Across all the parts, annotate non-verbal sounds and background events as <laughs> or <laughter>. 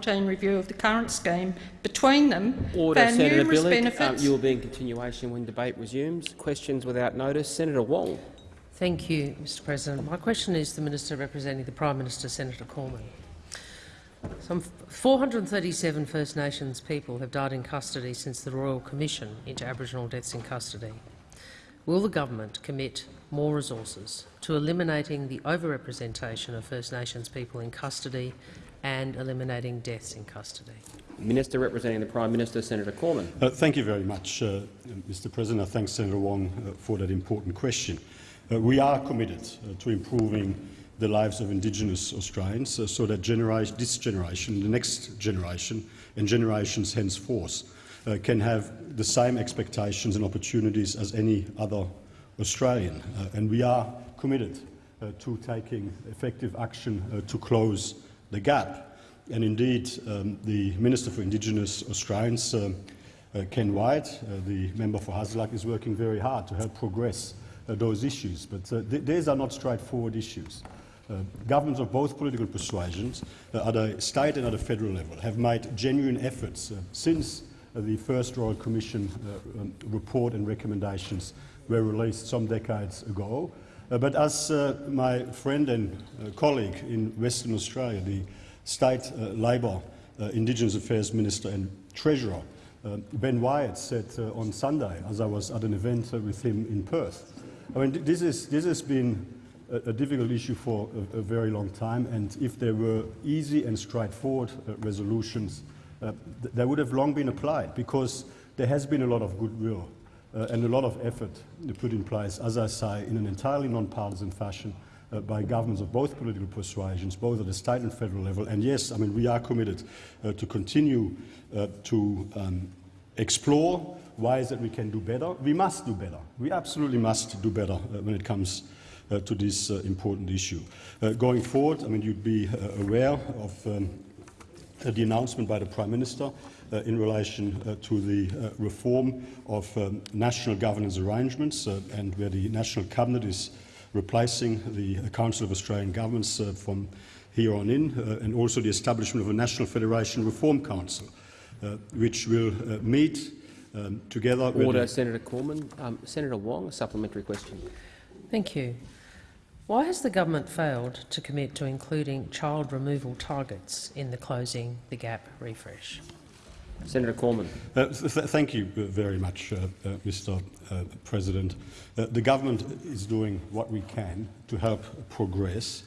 routine review of the current scheme between them Order, found Senator numerous Bilyk. benefits. Um, you will be in continuation when debate resumes. Questions without notice. Senator Wong. Thank you, Mr President. My question is to the Minister representing the Prime Minister, Senator Cormann. Some 437 First Nations people have died in custody since the Royal Commission into Aboriginal deaths in custody. Will the government commit more resources to eliminating the overrepresentation of First Nations people in custody and eliminating deaths in custody? Minister representing the Prime Minister, Senator Cormann. Uh, thank you very much, uh, Mr President. I thank Senator Wong uh, for that important question. Uh, we are committed uh, to improving the lives of Indigenous Australians uh, so that genera this generation, the next generation and generations henceforth uh, can have the same expectations and opportunities as any other Australian. Uh, and we are committed uh, to taking effective action uh, to close the gap. And indeed, um, the Minister for Indigenous Australians, uh, uh, Ken Wyatt, uh, the member for Hasluck, is working very hard to help progress uh, those issues. But uh, th these are not straightforward issues. Governments of both political persuasions, at a state and at a federal level, have made genuine efforts since the first Royal Commission um, report and recommendations were released some decades ago. Uh, but as uh, my friend and uh, colleague in Western Australia, the State Labor Indigenous Affairs Minister and Treasurer, Ben Wyatt said on Sunday, as I was at an event with him in Perth. I mean, this, is, this has been a, a difficult issue for a, a, very long time, and if there were easy and straightforward uh, resolutions, uh, th they would have long been applied, because there has been a lot of goodwill uh, and a lot of effort put in place, as I say, in an entirely non-partisan fashion uh, by governments of both political persuasions, both at the state and federal level. And yes, I mean, we are committed uh, to continue uh, to um, explore ways that we can do better. We must do better. We absolutely must do better uh, when it comes uh, to this important issue. going forward, I mean, you'd be aware of um, the announcement by the Prime Minister in relation uh, to the uh, reform of um, national governance arrangements and where the National Cabinet is replacing the Council of Australian Governments from here on in, and also the establishment of a National Federation Reform Council, which will meet um, together Order, Senator Cormann. Um, Senator Wong, a supplementary question. Thank you. Why has the government failed to commit to including child removal targets in the Closing the Gap refresh? Senator Cormann. Uh, th thank you very much, uh, uh, Mr uh, President. Uh, the government is doing what we can to help progress,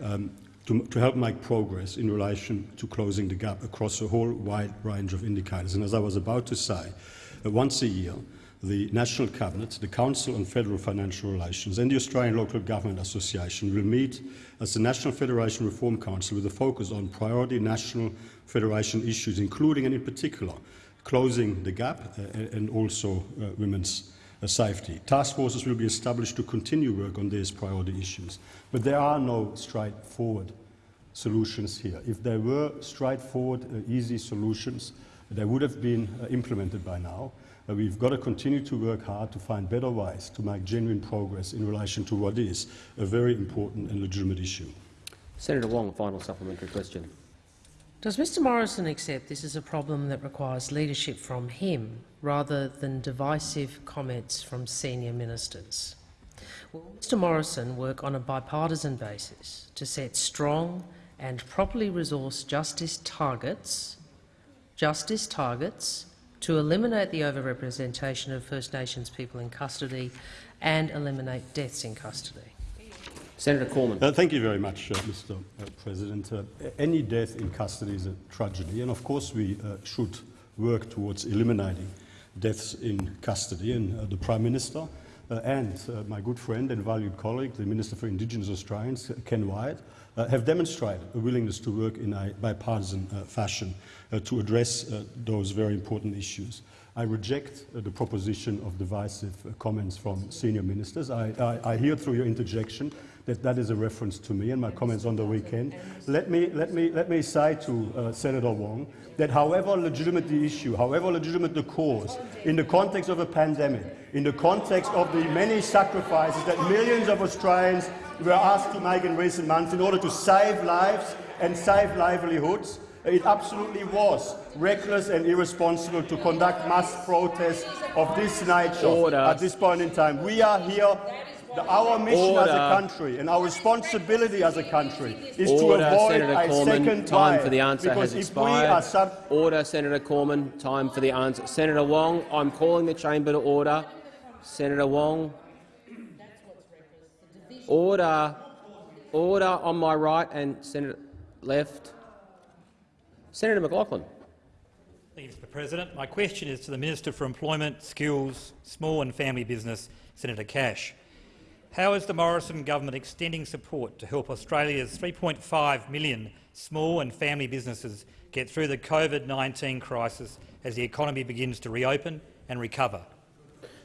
um, to, to, help make progress in relation to closing the gap across a whole wide range of indicators. And as I was about to say, uh, once a year, the National Cabinet, the Council on Federal Financial Relations and the Australian Local Government Association will meet as the National Federation Reform Council with a focus on priority national federation issues, including and in particular closing the gap uh, and also uh, women's uh, safety. Task forces will be established to continue work on these priority issues. But there are no straightforward solutions here. If there were straightforward, uh, easy solutions, they would have been uh, implemented by now. Uh, we've got to continue to work hard to find better ways to make genuine progress in relation to what is a very important and legitimate issue. Senator Wong, final supplementary question. Does Mr Morrison accept this is a problem that requires leadership from him rather than divisive comments from senior ministers? Will Mr Morrison work on a bipartisan basis to set strong and properly resourced justice targets, justice targets to eliminate the overrepresentation of First Nations people in custody and eliminate deaths in custody? Senator Cormann. Uh, thank you very much, uh, Mr. Uh, President. Uh, any death in custody is a tragedy, and of course we uh, should work towards eliminating deaths in custody. And uh, the Prime Minister and my good friend and valued colleague, the Minister for Indigenous Australians, Ken Wyatt, have demonstrated a willingness to work in a bipartisan fashion to address those very important issues. I reject uh, the proposition of divisive uh, comments from senior ministers. I, I, I, hear through your interjection that that is a reference to me and my comments on the weekend. Let me, let me, let me say to uh, Senator Wong that however legitimate the issue, however legitimate the cause, in the context of a pandemic, in the context of the many sacrifices that millions of Australians were asked to make in recent months in order to save lives and save livelihoods, It absolutely was reckless and irresponsible to conduct mass protests of this nature Order. at this point in time. We are here. the- Our mission as a country and our responsibility as a country is Order, to avoid Senator a Cormann. second Time for the answer because has we are expired. sub Order, Senator Cormann. Time for the answer. Senator Wong, I'm calling the chamber to order. Senator Wong. Order. Order on my right and Senator left. Senator McLachlan. Thank you, Mr President. My question is to the Minister for Employment, Skills, Small and Family Business, Senator Cash. How is the Morrison government extending support to help Australia's 3.5 million small and family businesses get through the COVID-19 crisis as the economy begins to reopen and recover?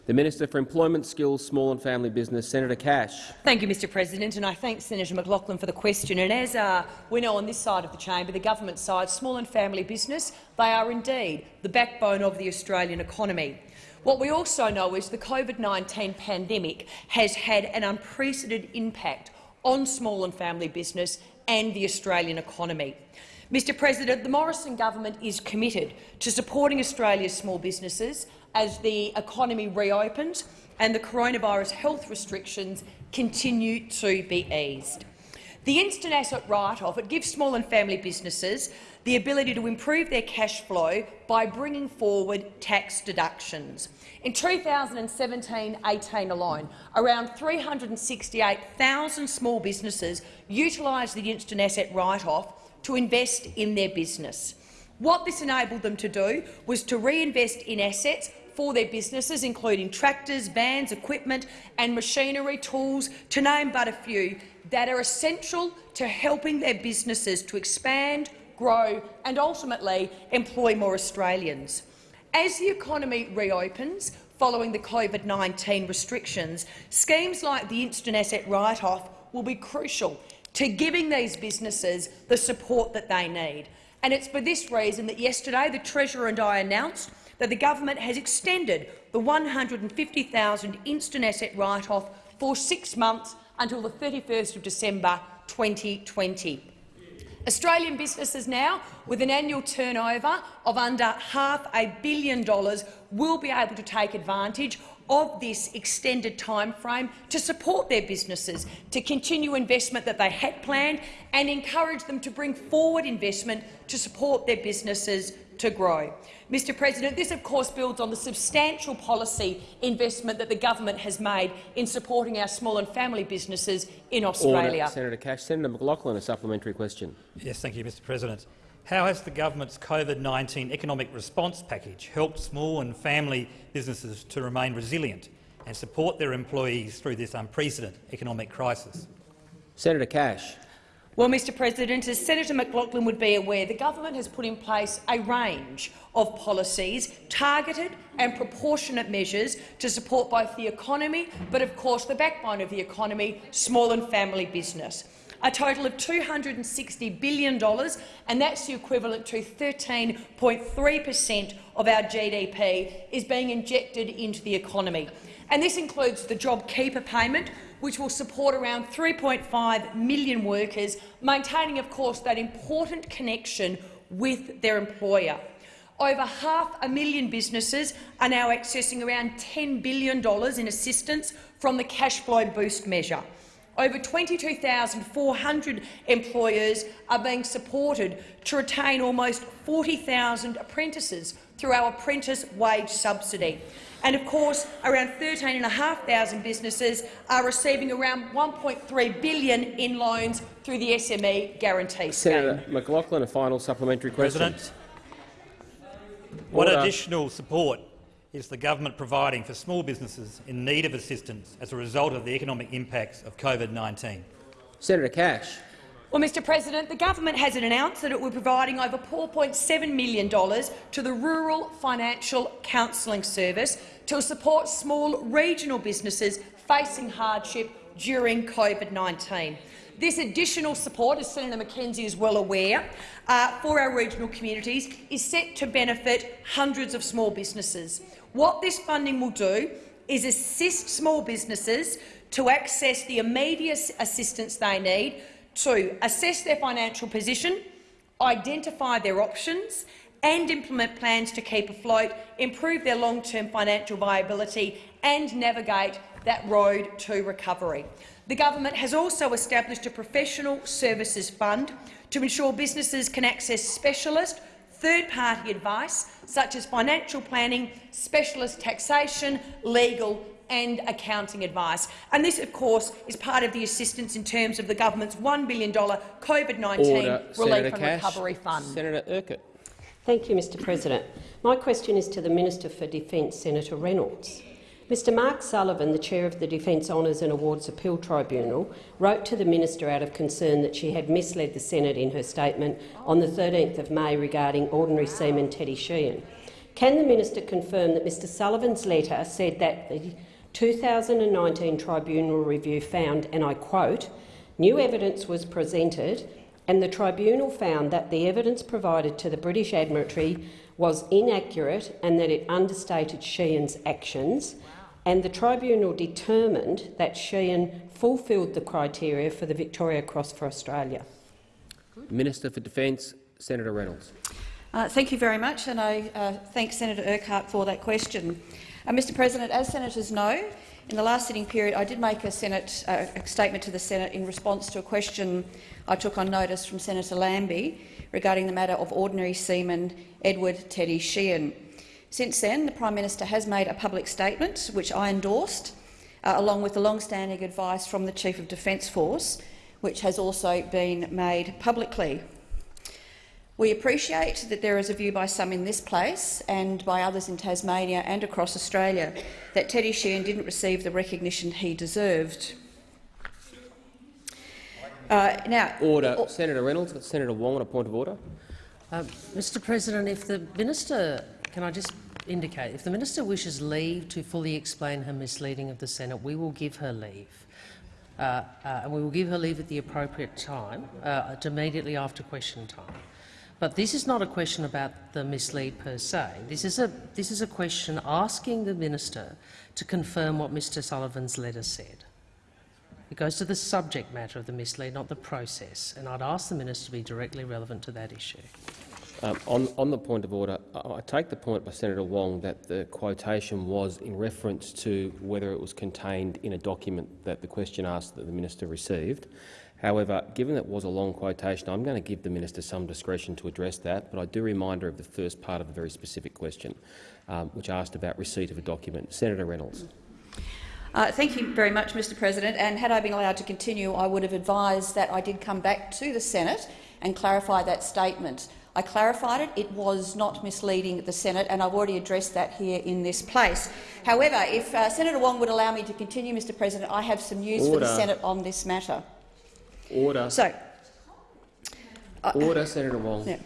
The Minister for Employment, Skills, Small and Family Business, Senator Cash. Thank you, Mr President, and I thank Senator McLachlan for the question. And as uh, we know on this side of the chamber, the government side, small and family business, they are indeed the backbone of the Australian economy. What we also know is the COVID-19 pandemic has had an unprecedented impact on small and family business and the Australian economy. Mr President, the Morrison government is committed to supporting Australia's small businesses as the economy reopens and the coronavirus health restrictions continue to be eased. The instant asset write-off it gives small and family businesses the ability to improve their cash flow by bringing forward tax deductions. In 2017-18 alone, around 368,000 small businesses utilised the instant asset write-off to invest in their business. What this enabled them to do was to reinvest in assets for their businesses, including tractors, vans, equipment and machinery, tools, to name but a few, that are essential to helping their businesses to expand, grow and ultimately employ more Australians. As the economy reopens following the COVID-19 restrictions, schemes like the instant asset write-off will be crucial to giving these businesses the support that they need. And it's for this reason that yesterday the Treasurer and I announced that the government has extended the 150,000 instant asset write-off for six months until the 31st of December 2020. Australian businesses now, with an annual turnover of under half a billion dollars, will be able to take advantage of this extended timeframe to support their businesses, to continue investment that they had planned and encourage them to bring forward investment to support their businesses to grow. Mr President, this of course builds on the substantial policy investment that the government has made in supporting our small and family businesses in Australia. Order, Senator Cash. Senator McLachlan, a supplementary question. Yes, thank you, Mr President. How has the government's COVID-19 economic response package helped small and family businesses to remain resilient and support their employees through this unprecedented economic crisis? Senator Cash. Well, Mr President, as Senator McLachlan would be aware, the government has put in place a range of policies, targeted and proportionate measures to support both the economy but, of course, the backbone of the economy, small and family business. A total of $260 billion, and that's the equivalent to 13.3 per cent of our GDP, is being injected into the economy. And this includes the JobKeeper payment, which will support around 3.5 million workers, maintaining, of course, that important connection with their employer. Over half a million businesses are now accessing around $10 billion in assistance from the Cash Flow Boost measure. Over 22,400 employers are being supported to retain almost 40,000 apprentices through our apprentice wage subsidy. And of course, around 13,500 businesses are receiving around 1.3 billion in loans through the SME guarantee scheme. Senator McLachlan, a final supplementary question. President, what Order. additional support is the government providing for small businesses in need of assistance as a result of the economic impacts of COVID-19? Senator Cash. Well, Mr President, the government has announced that it will be providing over $4.7 million to the Rural Financial Counselling Service to support small regional businesses facing hardship during COVID-19. This additional support, as Senator McKenzie is well aware, uh, for our regional communities is set to benefit hundreds of small businesses. What this funding will do is assist small businesses to access the immediate assistance they need to assess their financial position, identify their options and implement plans to keep afloat, improve their long-term financial viability and navigate that road to recovery. The government has also established a professional services fund to ensure businesses can access specialist, third-party advice such as financial planning, specialist taxation, legal and accounting advice. And this, of course, is part of the assistance in terms of the government's $1 billion COVID-19 relief Senator and Cash. recovery fund. Senator Urquhart. Thank you, Mr President. My question is to the Minister for Defence, Senator Reynolds. Mr Mark Sullivan, the chair of the Defence Honours and Awards Appeal Tribunal, wrote to the minister out of concern that she had misled the Senate in her statement on the 13th of May regarding Ordinary Seaman Teddy Sheehan. Can the minister confirm that Mr Sullivan's letter said that the 2019 tribunal review found, and I quote, new evidence was presented and the tribunal found that the evidence provided to the British Admiralty was inaccurate and that it understated Sheehan's actions, and the tribunal determined that Sheehan fulfilled the criteria for the Victoria Cross for Australia. Minister for Defence, Senator Reynolds. Uh, thank you very much, and I uh, thank Senator Urquhart for that question. Uh, Mr President, as senators know, in the last sitting period I did make a, Senate, uh, a statement to the Senate in response to a question I took on notice from Senator Lambie regarding the matter of ordinary seaman Edward Teddy Sheehan. Since then, the Prime Minister has made a public statement, which I endorsed, uh, along with the long-standing advice from the Chief of Defence Force, which has also been made publicly. We appreciate that there is a view by some in this place and by others in Tasmania and across Australia that Teddy Sheehan didn't receive the recognition he deserved. Uh, now, Order. Senator Reynolds. Got Senator Wong on a point of order. Um, Mr President, if the minister, can I just indicate, if the minister wishes leave to fully explain her misleading of the Senate, we will give her leave. Uh, uh, and we will give her leave at the appropriate time, uh, immediately after question time. But this is not a question about the mislead per se. This is a, this is a question asking the minister to confirm what Mr Sullivan's letter said. It goes to the subject matter of the mislead, not the process, and I'd ask the minister to be directly relevant to that issue. Um, on, on the point of order, I, I take the point by Senator Wong that the quotation was in reference to whether it was contained in a document that the question asked that the minister received. However, given that it was a long quotation, I'm going to give the minister some discretion to address that, but I do remind her of the first part of a very specific question, um, which asked about receipt of a document. Senator Reynolds. Uh, thank you very much, Mr President. And had I been allowed to continue, I would have advised that I did come back to the Senate and clarify that statement. I clarified it. It was not misleading the Senate, and I've already addressed that here in this place. However, if uh, Senator Wong would allow me to continue, Mr President, I have some news Order. for the Senate on this matter. Order. So, Order, Senator Wong. Yeah.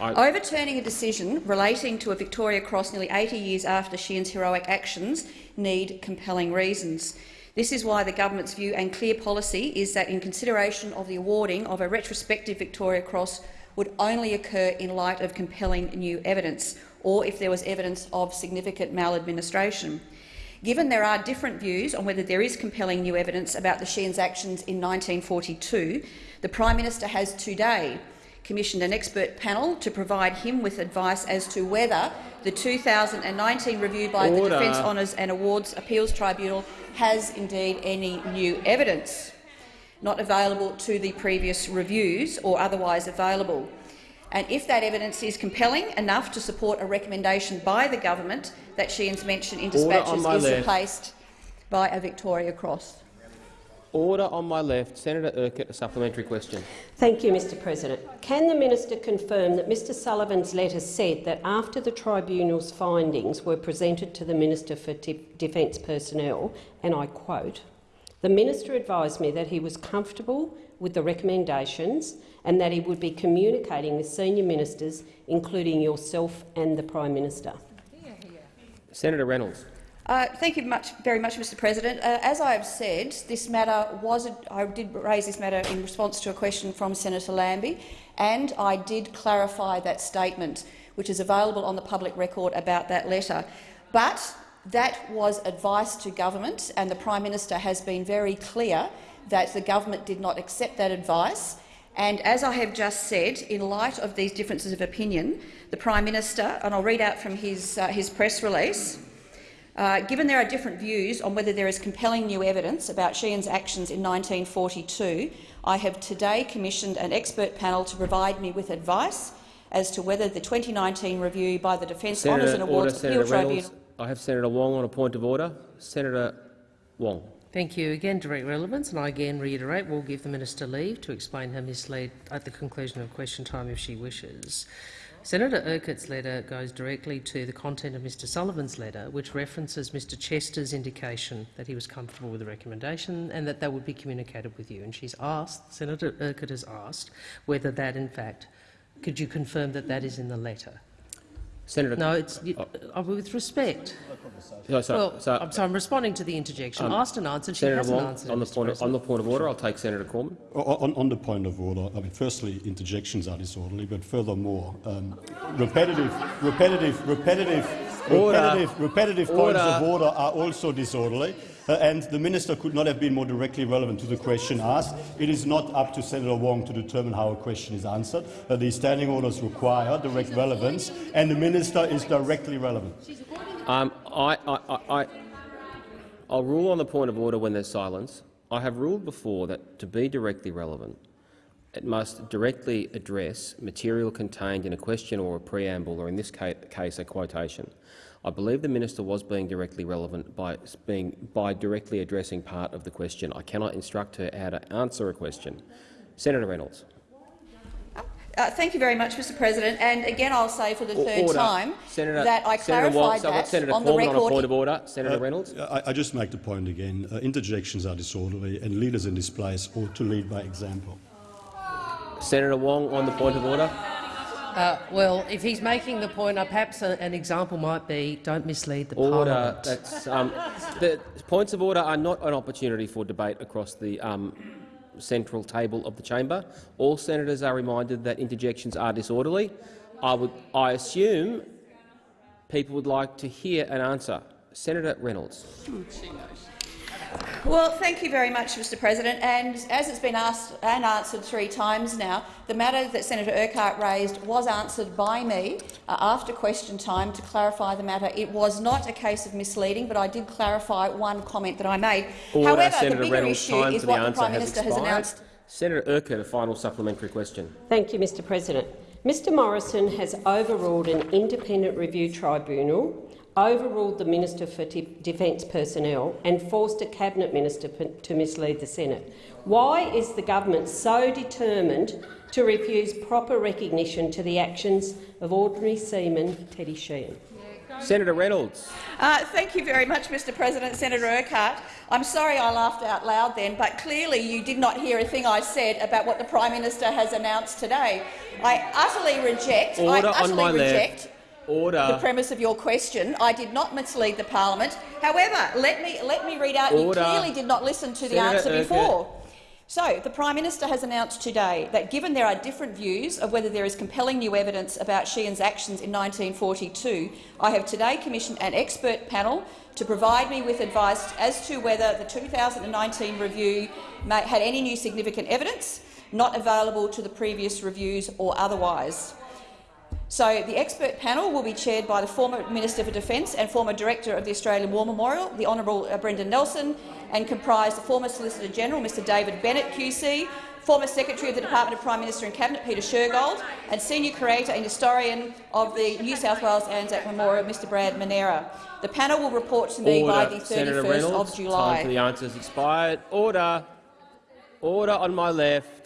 I, Overturning a decision relating to a Victoria Cross nearly 80 years after Sheehan's heroic actions need compelling reasons. This is why the government's view and clear policy is that in consideration of the awarding of a retrospective Victoria Cross would only occur in light of compelling new evidence or if there was evidence of significant maladministration. Given there are different views on whether there is compelling new evidence about the Sheehan's actions in 1942, the Prime Minister has today commissioned an expert panel to provide him with advice as to whether the 2019 review by Order. the Defence Honours and Awards Appeals Tribunal has indeed any new evidence not available to the previous reviews or otherwise available. And if that evidence is compelling enough to support a recommendation by the government that Sheehan's mention in dispatches is left. replaced by a Victoria Cross. order on my left. Senator Urquhart, a supplementary question. Thank you, Mr President. Can the minister confirm that Mr Sullivan's letter said that after the tribunal's findings were presented to the Minister for De Defence Personnel, and I quote, the minister advised me that he was comfortable with the recommendations and that he would be communicating with senior ministers, including yourself and the Prime Minister. Senator Reynolds. Uh, thank you much, very much, Mr President. Uh, as I have said, this matter was a, I did raise this matter in response to a question from Senator Lambie, and I did clarify that statement, which is available on the public record about that letter. But that was advice to government, and the Prime Minister has been very clear that the government did not accept that advice And as I have just said, in light of these differences of opinion, the Prime Minister, and I'll read out from his, uh, his press release, uh, given there are different views on whether there is compelling new evidence about Sheehan's actions in 1942, I have today commissioned an expert panel to provide me with advice as to whether the 2019 review by the Defence Honours Senator, and order, Awards Senator Appeal Reynolds. Tribunal— I have Senator Wong on a point of order. Senator Wong. Thank you. Again, direct relevance, and I again reiterate we'll give the minister leave to explain her mislead at the conclusion of question time if she wishes. Senator Urquhart's letter goes directly to the content of Mr Sullivan's letter, which references Mr Chester's indication that he was comfortable with the recommendation and that that would be communicated with you. And she's asked, Senator Urquhart has asked, whether that in fact, could you confirm that that is in the letter? Senator. No, it's you, uh, with respect. So, so, Well, so, I'm, so I'm responding to the interjection. Um, Asked and answered. She Senator hasn't Wong, answered. on the, point of, on the point of order, I'll take Senator Cormann. On, on the point of order, I mean, firstly, interjections are disorderly, but furthermore, um, repetitive, repetitive, repetitive, Order. repetitive, repetitive points of Order. order are also disorderly. Uh, and the minister could not have been more directly relevant to the question asked. It is not up to Senator Wong to determine how a question is answered. Uh, the standing orders require direct relevance, and the minister is directly relevant. Um, I, I, I, I'll rule on the point of order when there's silence. I have ruled before that to be directly relevant, it must directly address material contained in a question or a preamble, or in this case a quotation. I believe the minister was being directly relevant by, being, by directly addressing part of the question. I cannot instruct her how to answer a question. Senator Reynolds. Uh, thank you very much, Mr President. And again, I'll say for the third order. time Senator, that I clarified so I've that Senator on the Cormann on a point record. of order. Senator Uh, Reynolds. I, I just make the point again. Uh, interjections are disorderly, and leaders in this place ought to lead by example. Senator Wong on the point of order. Uh, well, if he's making the point, uh, perhaps a, an example might be don't mislead the Order. parliament. That's, um, the points of order are not an opportunity for debate across the um, central table of the chamber. All senators are reminded that interjections are disorderly. I, would, I assume people would like to hear an answer. Senator Reynolds. Well, thank you very much, Mr President. And as it's been asked and answered three times now, the matter that Senator Urquhart raised was answered by me uh, after question time to clarify the matter. It was not a case of misleading, but I did clarify one comment that I made. Order. However, Senator the bigger Reynolds. issue Time is for the what the Prime Minister has expired. announced. Senator Urquhart, a final supplementary question. Thank you, Mr President. Mr Morrison has overruled an independent review tribunal, overruled the Minister for De Defence personnel and forced a Cabinet Minister to mislead the Senate. Why is the government so determined to refuse proper recognition to the actions of ordinary seaman Teddy Sheehan? Senator Reynolds. Uh, thank you very much, Mr President. Senator Urquhart, I'm sorry I laughed out loud then, but clearly you did not hear a thing I said about what the Prime Minister has announced today. I utterly reject, Order I on my utterly reject left. Order. the premise of your question. I did not mislead the parliament. However, let me, let me read out Order. you clearly did not listen to the Senator answer Urquhart. before. So, the Prime Minister has announced today that given there are different views of whether there is compelling new evidence about Sheehan's actions in 1942, I have today commissioned an expert panel to provide me with advice as to whether the 2019 review may, had any new significant evidence not available to the previous reviews or otherwise. So the expert panel will be chaired by the former Minister for Defence and former Director of the Australian War Memorial, the Honourable uh, Brendan Nelson, and comprise the former Solicitor General, Mr David Bennett QC, former Secretary of the Department of Prime Minister and Cabinet, Peter Shergold, and Senior Curator and Historian of the New South Wales Anzac Memorial, Mr Brad Manera. The panel will report to me Order. by the 31st Senator Reynolds. of Time for July. the answers expired. Order. Order on my left.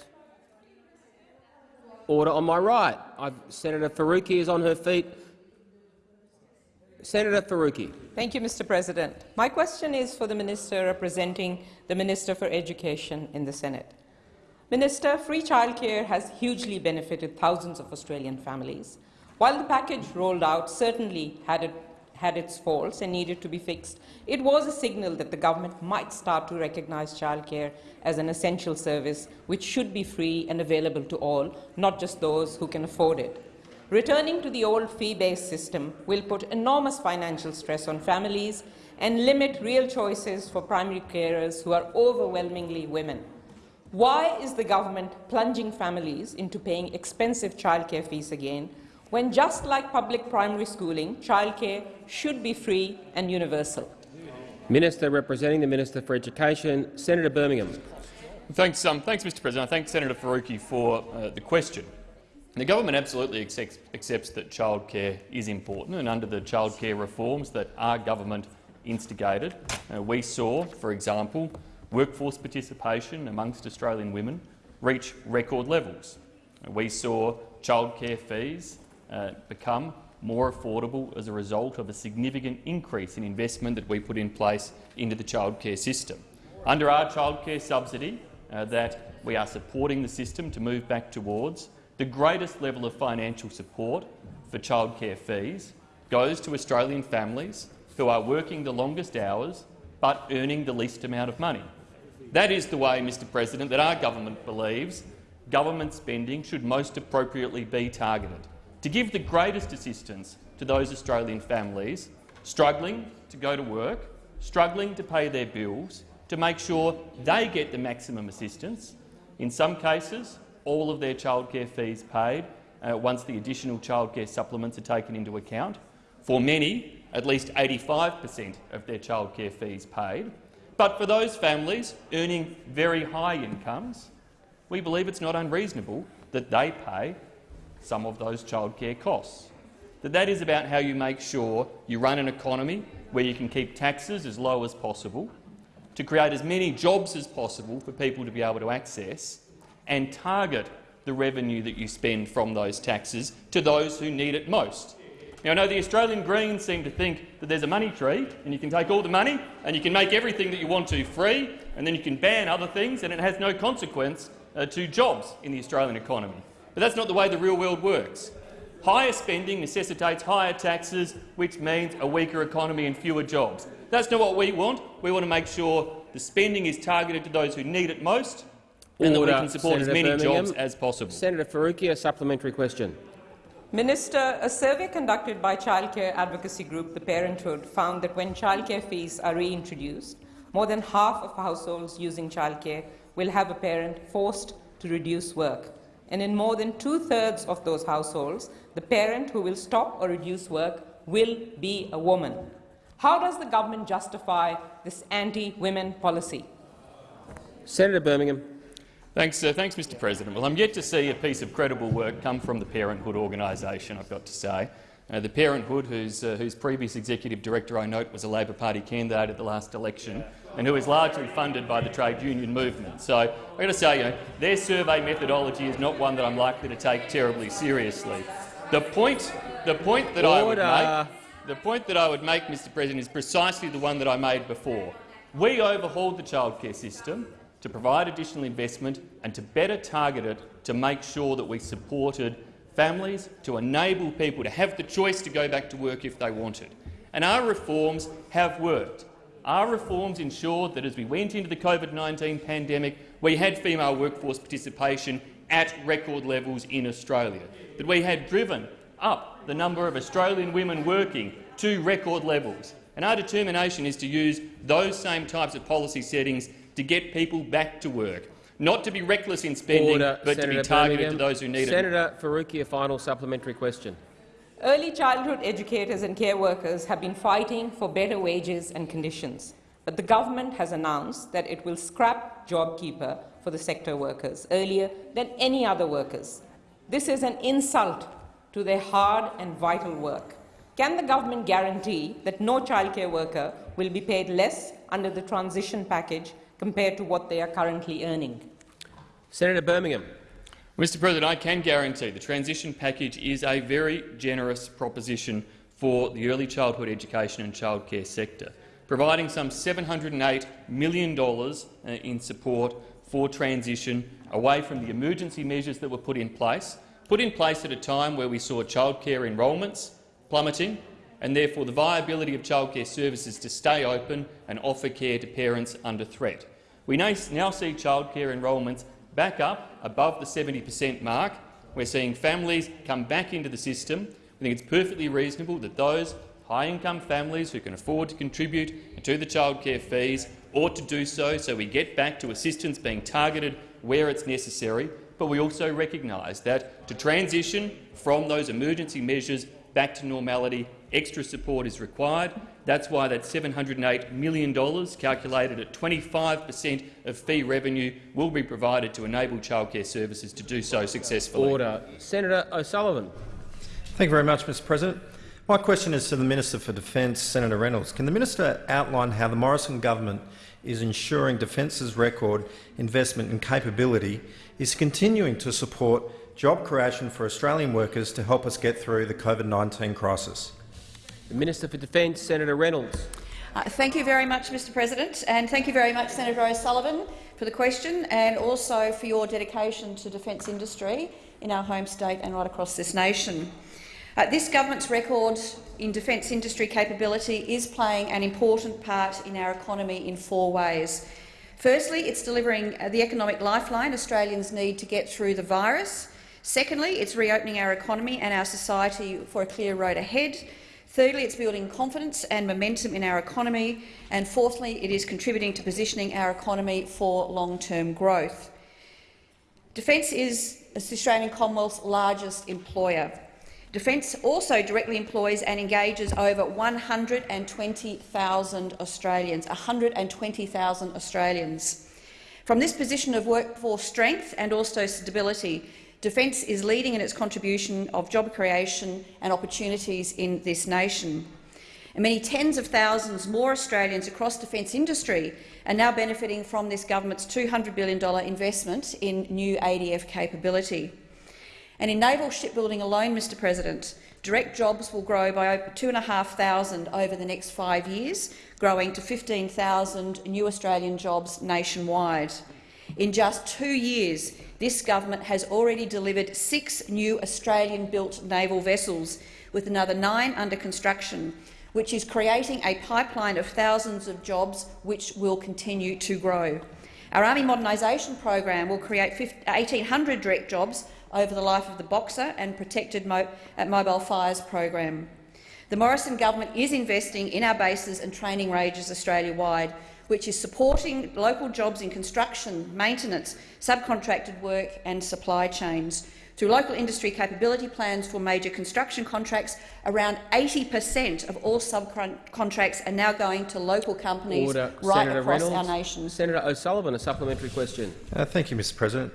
Order on my right. I've, Senator Faruqi is on her feet. Senator Faruqi. Thank you, Mr. President. My question is for the Minister representing the Minister for Education in the Senate. Minister, free childcare has hugely benefited thousands of Australian families. While the package rolled out certainly had, it, had its faults and needed to be fixed, it was a signal that the government might start to recognise childcare as an essential service which should be free and available to all, not just those who can afford it. Returning to the old fee-based system will put enormous financial stress on families and limit real choices for primary carers who are overwhelmingly women. Why is the government plunging families into paying expensive childcare fees again, when just like public primary schooling, childcare should be free and universal? Minister representing the Minister for Education, Senator Birmingham. Thanks, um, thanks Mr President. I thank Senator Faruqi for uh, the question. The government absolutely accepts, accepts that childcare is important, and under the childcare reforms that our government instigated, uh, we saw, for example, workforce participation amongst Australian women reach record levels. We saw childcare fees uh, become more affordable as a result of a significant increase in investment that we put in place into the childcare system. Under our childcare subsidy uh, that we are supporting the system to move back towards, the greatest level of financial support for childcare fees goes to Australian families who are working the longest hours but earning the least amount of money. That is the way, Mr President, that our government believes government spending should most appropriately be targeted, to give the greatest assistance to those Australian families struggling to go to work, struggling to pay their bills, to make sure they get the maximum assistance. In some cases, all of their childcare fees paid uh, once the additional childcare supplements are taken into account. For many, at least 85 per cent of their childcare fees paid. But for those families earning very high incomes, we believe it's not unreasonable that they pay some of those childcare costs. That that is about how you make sure you run an economy where you can keep taxes as low as possible, to create as many jobs as possible for people to be able to access, and target the revenue that you spend from those taxes to those who need it most. Now, I know the Australian Greens seem to think that there's a money tree and you can take all the money and you can make everything that you want to free and then you can ban other things and it has no consequence uh, to jobs in the Australian economy. But that's not the way the real world works. Higher spending necessitates higher taxes, which means a weaker economy and fewer jobs. That's not what we want. We want to make sure the spending is targeted to those who need it most and that we can support Senator as many Birmingham. jobs as possible. Senator Faruqi, a supplementary question. Minister, a survey conducted by childcare advocacy group The Parenthood found that when childcare fees are reintroduced, more than half of households using childcare will have a parent forced to reduce work. And in more than two-thirds of those households, the parent who will stop or reduce work will be a woman. How does the government justify this anti-women policy? Senator Birmingham. Thanks, uh, thanks, Mr President. Well, I'm yet to see a piece of credible work come from the Parenthood organisation, I've got to say. Uh, the Parenthood, whose, uh, whose previous executive director, I note, was a Labor Party candidate at the last election, and who is largely funded by the trade union movement. So I've got to say, you know, their survey methodology is not one that I'm likely to take terribly seriously. The point, the point that Order. I would make, the point that I would make, Mr President, is precisely the one that I made before. We overhauled the childcare system to provide additional investment and to better target it to make sure that we supported families, to enable people to have the choice to go back to work if they wanted. And our reforms have worked. Our reforms ensured that as we went into the COVID-19 pandemic, we had female workforce participation at record levels in Australia, that we had driven up the number of Australian women working to record levels. And our determination is to use those same types of policy settings to get people back to work, not to be reckless in spending, Order. but Senator to be targeted Birmingham. to those who need Senator it. Senator Faruqi, a final supplementary question. Early childhood educators and care workers have been fighting for better wages and conditions, but the government has announced that it will scrap JobKeeper for the sector workers earlier than any other workers. This is an insult to their hard and vital work. Can the government guarantee that no childcare worker will be paid less under the transition package compared to what they are currently earning. Senator Birmingham. Mr President, I can guarantee the transition package is a very generous proposition for the early childhood education and childcare sector, providing some $708 million uh, in support for transition away from the emergency measures that were put in place, put in place at a time where we saw childcare enrolments plummeting, and therefore the viability of childcare services to stay open and offer care to parents under threat. We now see childcare enrolments back up above the 70 per cent mark. We're seeing families come back into the system. We think it's perfectly reasonable that those high-income families who can afford to contribute to the childcare fees ought to do so, so we get back to assistance being targeted where it's necessary, but we also recognise that to transition from those emergency measures back to normality, extra support is required. That's why that $708 million, calculated at 25 per cent of fee revenue, will be provided to enable childcare services to do so successfully. Order. Senator O'Sullivan. Thank you very much, Mr President. My question is to the Minister for Defence, Senator Reynolds. Can the minister outline how the Morrison government is ensuring Defence's record investment and capability is continuing to support job creation for Australian workers to help us get through the COVID-19 crisis? The Minister for Defence, Senator Reynolds. Uh, thank you very much, Mr President, and thank you very much, Senator O'Sullivan, for the question and also for your dedication to defence industry in our home state and right across this nation. Uh, this government's record in defence industry capability is playing an important part in our economy in four ways. Firstly, it's delivering uh, the economic lifeline Australians need to get through the virus. Secondly, it's reopening our economy and our society for a clear road ahead. Thirdly, it's building confidence and momentum in our economy. And fourthly, it is contributing to positioning our economy for long-term growth. Defence is the Australian Commonwealth's largest employer. Defence also directly employs and engages over 120,000 Australians. 120,000 Australians. From this position of workforce strength and also stability, Defence is leading in its contribution of job creation and opportunities in this nation. And many tens of thousands more Australians across defence industry are now benefiting from this government's $200 billion investment in new ADF capability. And in naval shipbuilding alone, Mr President, direct jobs will grow by over 2,500 over the next five years, growing to 15,000 new Australian jobs nationwide. In just two years, this government has already delivered six new Australian-built naval vessels, with another nine under construction, which is creating a pipeline of thousands of jobs which will continue to grow. Our Army modernisation program will create 1,800 direct jobs over the life of the Boxer and Protected Mo uh, Mobile Fires program. The Morrison government is investing in our bases and training ranges Australia-wide, which is supporting local jobs in construction, maintenance, subcontracted work and supply chains. Through local industry capability plans for major construction contracts, around 80 per cent of all subcontracts are now going to local companies Order. right Senator across Reynolds. our nation. Senator O'Sullivan, a supplementary question. Uh, thank you, Mr President.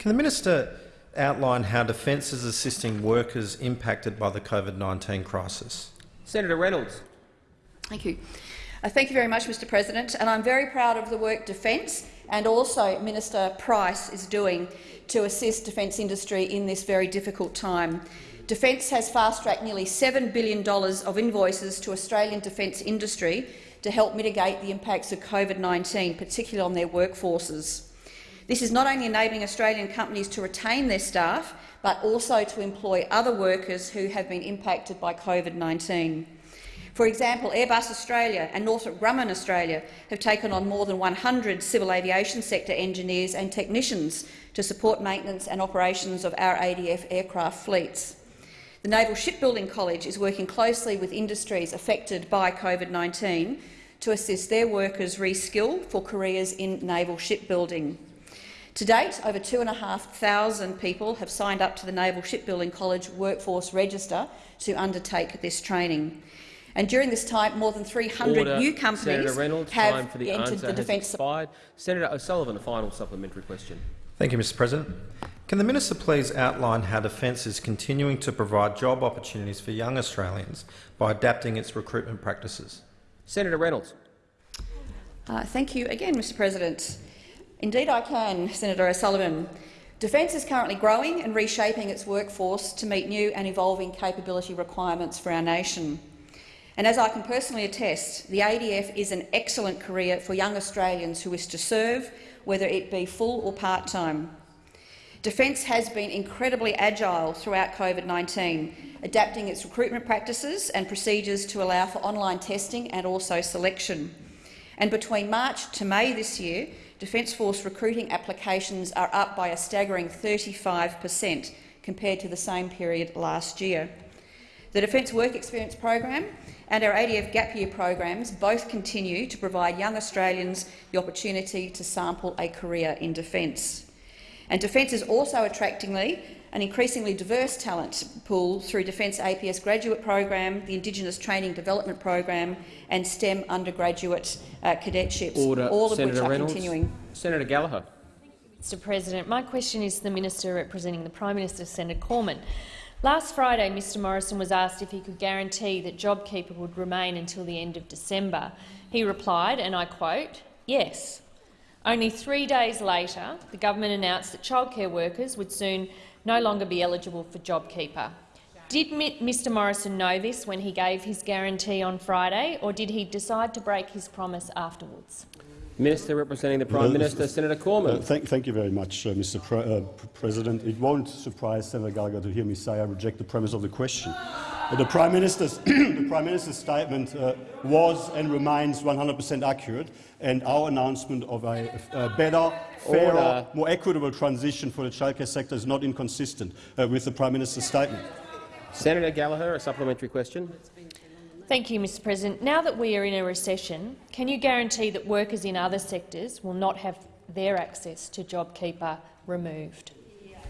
Can the minister outline how Defence is assisting workers impacted by the COVID-19 crisis? Senator Reynolds. Thank you. Uh, thank you very much, Mr President. And I'm very proud of the work Defence and also Minister Price is doing to assist defence industry in this very difficult time. Defence has fast-tracked nearly $7 billion of invoices to Australian defence industry to help mitigate the impacts of COVID-19, particularly on their workforces. This is not only enabling Australian companies to retain their staff, but also to employ other workers who have been impacted by COVID-19. For example, Airbus Australia and Northrop Grumman Australia have taken on more than 100 civil aviation sector engineers and technicians to support maintenance and operations of our ADF aircraft fleets. The Naval Shipbuilding College is working closely with industries affected by COVID-19 to assist their workers reskill for careers in naval shipbuilding. To date, over 2,500 people have signed up to the Naval Shipbuilding College Workforce Register to undertake this training. And during this time, more than 300 Order. new companies Senator Reynolds, have time for the entered answer the defence. supply. Senator O'Sullivan, a final supplementary question. Thank you, Mr President. Can the minister please outline how Defence is continuing to provide job opportunities for young Australians by adapting its recruitment practices? Senator Reynolds. Uh, thank you again, Mr President. Indeed I can, Senator O'Sullivan. Defence is currently growing and reshaping its workforce to meet new and evolving capability requirements for our nation. And as I can personally attest, the ADF is an excellent career for young Australians who wish to serve, whether it be full or part-time. Defence has been incredibly agile throughout COVID-19, adapting its recruitment practices and procedures to allow for online testing and also selection. And between March to May this year, Defence Force recruiting applications are up by a staggering 35 per cent compared to the same period last year. The Defence Work Experience program and our ADF Gap Year programs both continue to provide young Australians the opportunity to sample a career in defence. And Defence is also attractingly an increasingly diverse talent pool through Defence APS graduate program, the Indigenous Training Development Program and STEM undergraduate uh, cadetships, Order. all of Senator which are Reynolds. continuing. Senator Gallagher. Mr President, my question is to the Minister representing the Prime Minister, Senator Cormann. Last Friday, Mr Morrison was asked if he could guarantee that JobKeeper would remain until the end of December. He replied, and I quote, yes. Only three days later, the government announced that childcare workers would soon no longer be eligible for JobKeeper. Did Mr Morrison know this when he gave his guarantee on Friday, or did he decide to break his promise afterwards? Minister representing the Prime Uh, Minister, Senator Cormann. Uh, thank, thank you very much, uh, Mr. Pre uh, President. It won't surprise Senator Gallagher to hear me say I reject the premise of the question. The Prime Minister's, <clears throat> the Prime Minister's statement uh, was and remains 100% accurate, and our announcement of a, a better, fairer, Order. more equitable transition for the childcare sector is not inconsistent uh, with the Prime Minister's statement. Senator Gallagher, a supplementary question. Thank you, Mr President. Now that we are in a recession, can you guarantee that workers in other sectors will not have their access to JobKeeper removed?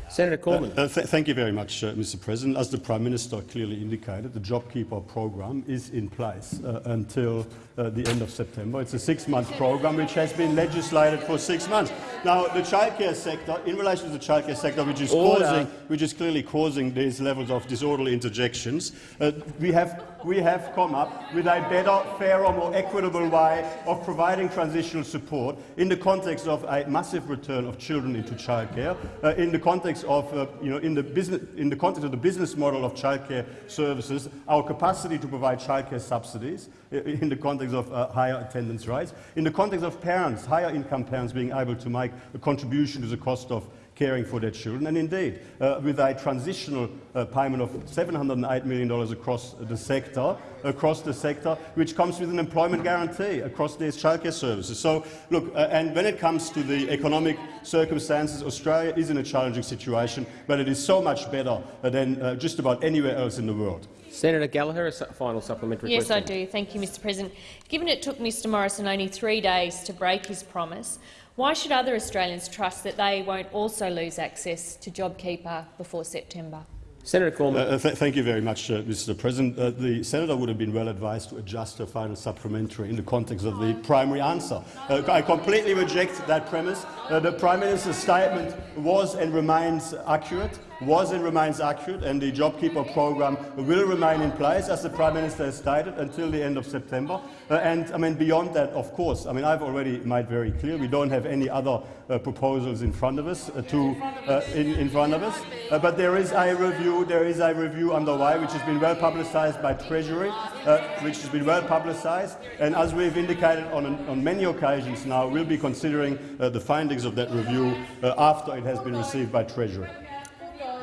Senator Cormann. Uh, th thank you very much, uh, Mr. President. As the Prime Minister clearly indicated, the JobKeeper program is in place uh, until uh, the end of September. It's a six-month program which has been legislated for six months. Now, the childcare sector, in relation to the childcare sector, which is Order. causing, which is clearly causing these levels of disorderly interjections, uh, we have we have come up with a better, fairer, more equitable way of providing transitional support in the context of a massive return of children into childcare, uh, in the context of, uh, you know, in the business, in the context of the business model of childcare services, our capacity to provide childcare subsidies, in the context of uh, higher attendance rates, in the context of parents, higher income parents being able to make a contribution to the cost of caring for their children. And indeed, uh, with a transitional uh, payment of $708 million across the sector, across the sector, which comes with an employment guarantee across these childcare services. So, look, uh, and when it comes to the economic circumstances, Australia is in a challenging situation, but it is so much better uh, than uh, just about anywhere else in the world. Senator Gallagher, a su final supplementary question. Yes, I do. Thank you, Mr President. Given it took Mr Morrison only three days to break his promise, why should other Australians trust that they won't also lose access to JobKeeper before September? Senator Cormann. Uh, th thank you very much, uh, Mr. President. Uh, the senator would have been well advised to adjust her final supplementary in the context of the primary answer. Uh, I completely reject that premise. Uh, the Prime Minister's statement was and remains accurate, was and remains accurate, and the JobKeeper program will remain in place, as the Prime Minister has stated, until the end of September. Uh, and I mean, beyond that, of course, I mean, I've already made very clear we don't have any other uh, proposals in front of us uh, to uh, in, in front of us. Uh, but there is a review. There is a review underway, which has been well publicised by Treasury, uh, which has been well publicised. And as we've indicated on, on many occasions now, we'll be considering the findings of that review after it has been received by Treasury.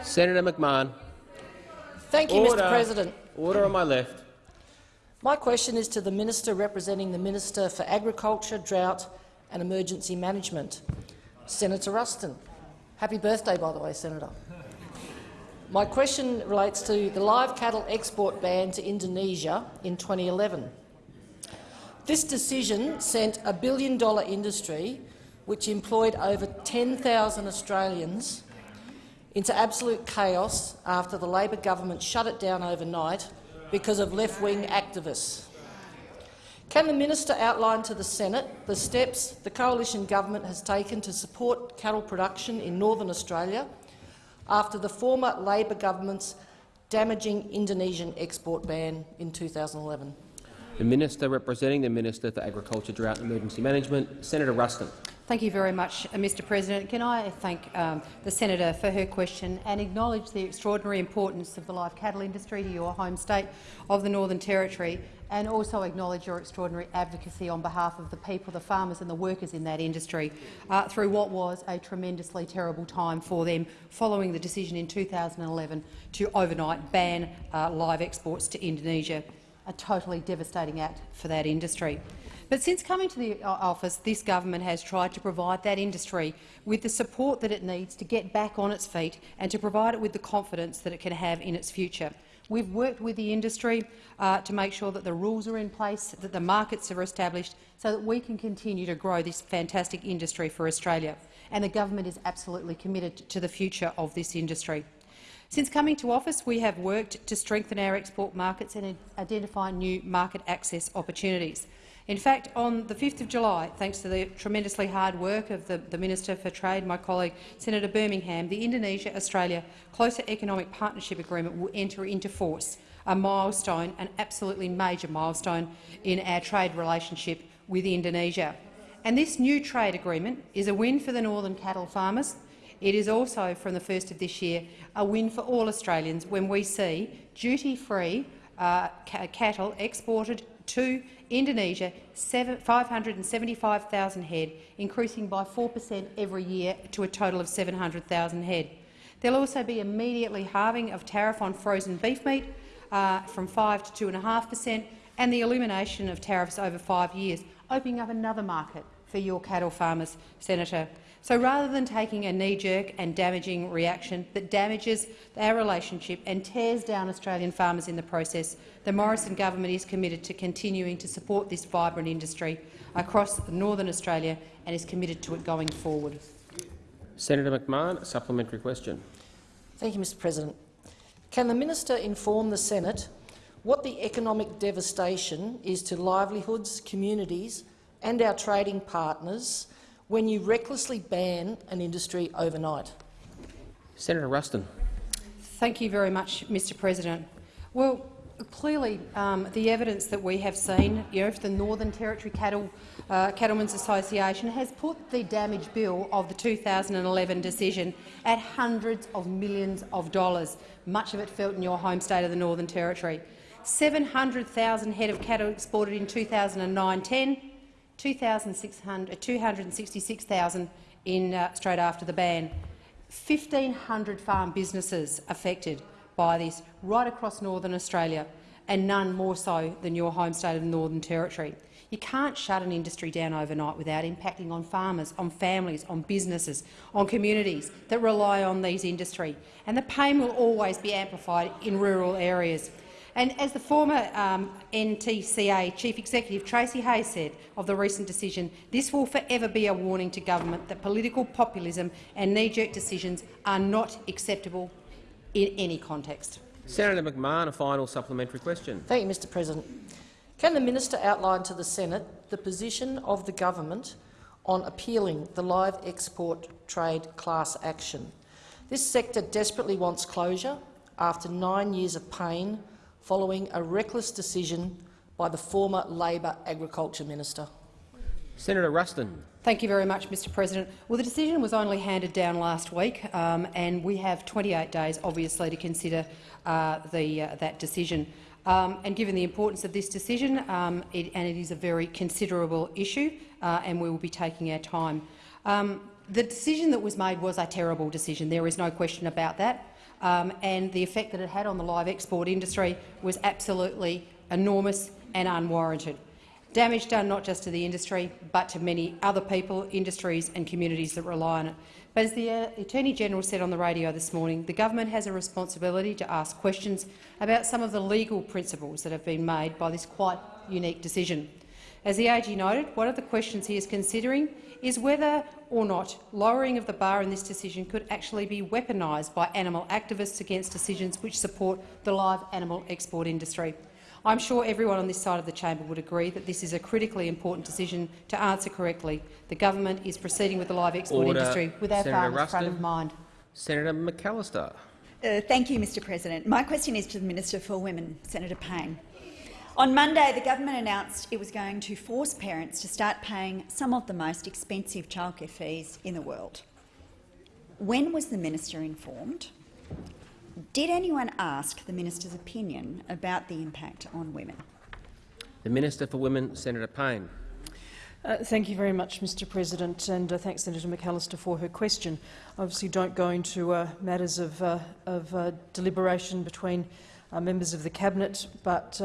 Senator McMahon. Thank you, Order. Mr President. Order on my left. My question is to the Minister representing the Minister for Agriculture, Drought and Emergency Management, Senator Ruston. Happy birthday, by the way, Senator. My question relates to the live cattle export ban to Indonesia in 2011. This decision sent a billion-dollar industry, which employed over 10,000 Australians, into absolute chaos after the Labor government shut it down overnight because of left-wing activists. Can the minister outline to the Senate the steps the coalition government has taken to support cattle production in northern Australia after the former Labor government's damaging Indonesian export ban in 2011? The Minister representing the Minister for Agriculture, Drought and Emergency Management, Senator Ruston. Thank you very much, uh, Mr President. Can I thank um, the senator for her question and acknowledge the extraordinary importance of the live cattle industry to your home state of the Northern Territory and also acknowledge your extraordinary advocacy on behalf of the people, the farmers and the workers in that industry uh, through what was a tremendously terrible time for them following the decision in 2011 to overnight ban uh, live exports to Indonesia, a totally devastating act for that industry. But since coming to the uh, office, this government has tried to provide that industry with the support that it needs to get back on its feet and to provide it with the confidence that it can have in its future. We've worked with the industry uh, to make sure that the rules are in place, that the markets are established, so that we can continue to grow this fantastic industry for Australia. and the government is absolutely committed to the future of this industry. Since coming to office, we have worked to strengthen our export markets and identify new market access opportunities. In fact, on the 5th of July, thanks to the tremendously hard work of the, the Minister for Trade, my colleague Senator Birmingham, the Indonesia-Australia Closer Economic Partnership Agreement will enter into force, a milestone, an absolutely major milestone in our trade relationship with Indonesia. And this new trade agreement is a win for the northern cattle farmers. It is also, from the 1st of this year, a win for all Australians when we see duty-free uh, cattle exported to Indonesia, 575,000 head, increasing by 4 per cent every year to a total of 700,000 head. There will also be immediately halving of tariff on frozen beef meat uh, from 5 to 2.5 per cent and the elimination of tariffs over five years, opening up another market for your cattle farmers, Senator. So rather than taking a knee-jerk and damaging reaction that damages our relationship and tears down Australian farmers in the process, the Morrison government is committed to continuing to support this vibrant industry across northern Australia and is committed to it going forward. Senator McMahon, a supplementary question. Thank you, Mr President. Can the minister inform the Senate what the economic devastation is to livelihoods, communities and our trading partners when you recklessly ban an industry overnight? Senator Ruston. Thank you very much, Mr President. Well, clearly um, the evidence that we have seen, you know, the Northern Territory Cattle uh, Cattlemen's Association has put the damage bill of the 2011 decision at hundreds of millions of dollars, much of it felt in your home state of the Northern Territory. 700,000 head of cattle exported in 2009-10, 266,000 in uh, straight after the ban. 1,500 farm businesses affected by this right across northern Australia, and none more so than your home state of the Northern Territory. You can't shut an industry down overnight without impacting on farmers, on families, on businesses, on communities that rely on these industry. And the pain will always be amplified in rural areas. And as the former um, NTCA Chief Executive Tracey Hayes said of the recent decision, this will forever be a warning to government that political populism and knee-jerk decisions are not acceptable in any context. Senator McMahon, a final supplementary question. Thank you, Mr President. Can the minister outline to the Senate the position of the government on appealing the live export trade class action? This sector desperately wants closure after nine years of pain following a reckless decision by the former Labor Agriculture Minister. Senator Ruston. Thank you very much, Mr President. Well, the decision was only handed down last week, um, and we have 28 days, obviously, to consider uh, the, uh, that decision. Um, and given the importance of this decision, um, it, and it is a very considerable issue, uh, and we will be taking our time. Um, the decision that was made was a terrible decision. There is no question about that um, and the effect that it had on the live export industry was absolutely enormous and unwarranted. Damage done not just to the industry, but to many other people, industries and communities that rely on it. But as the uh, Attorney-General said on the radio this morning, the government has a responsibility to ask questions about some of the legal principles that have been made by this quite unique decision. As the AG noted, one of the questions he is considering is whether or not lowering of the bar in this decision could actually be weaponised by animal activists against decisions which support the live animal export industry. I'm sure everyone on this side of the chamber would agree that this is a critically important decision to answer correctly. The government is proceeding with the live export Order. industry with our Senator farmers Ruston. front of mind. Senator McAllister. Uh, thank you, Mr President. My question is to the Minister for Women, Senator Payne. On Monday, the government announced it was going to force parents to start paying some of the most expensive childcare fees in the world. When was the minister informed? Did anyone ask the minister's opinion about the impact on women? The Minister for Women, Senator Payne. Uh, thank you very much, Mr President, and uh, thanks Senator McAllister for her question. I obviously don't go into uh, matters of, uh, of uh, deliberation between uh, members of the Cabinet, but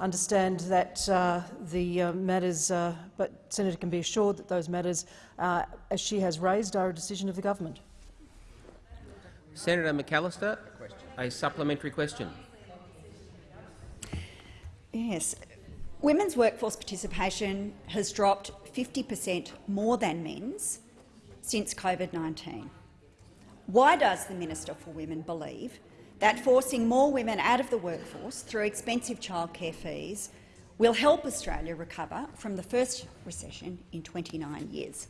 understand that uh, the uh, matters, uh, but Senator can be assured that those matters, uh, as she has raised, are a decision of the government. Senator McAllister, a supplementary question. Yes. Women's workforce participation has dropped 50 per cent more than men's since COVID-19. Why does the Minister for Women believe that forcing more women out of the workforce through expensive childcare fees will help Australia recover from the first recession in 29 years?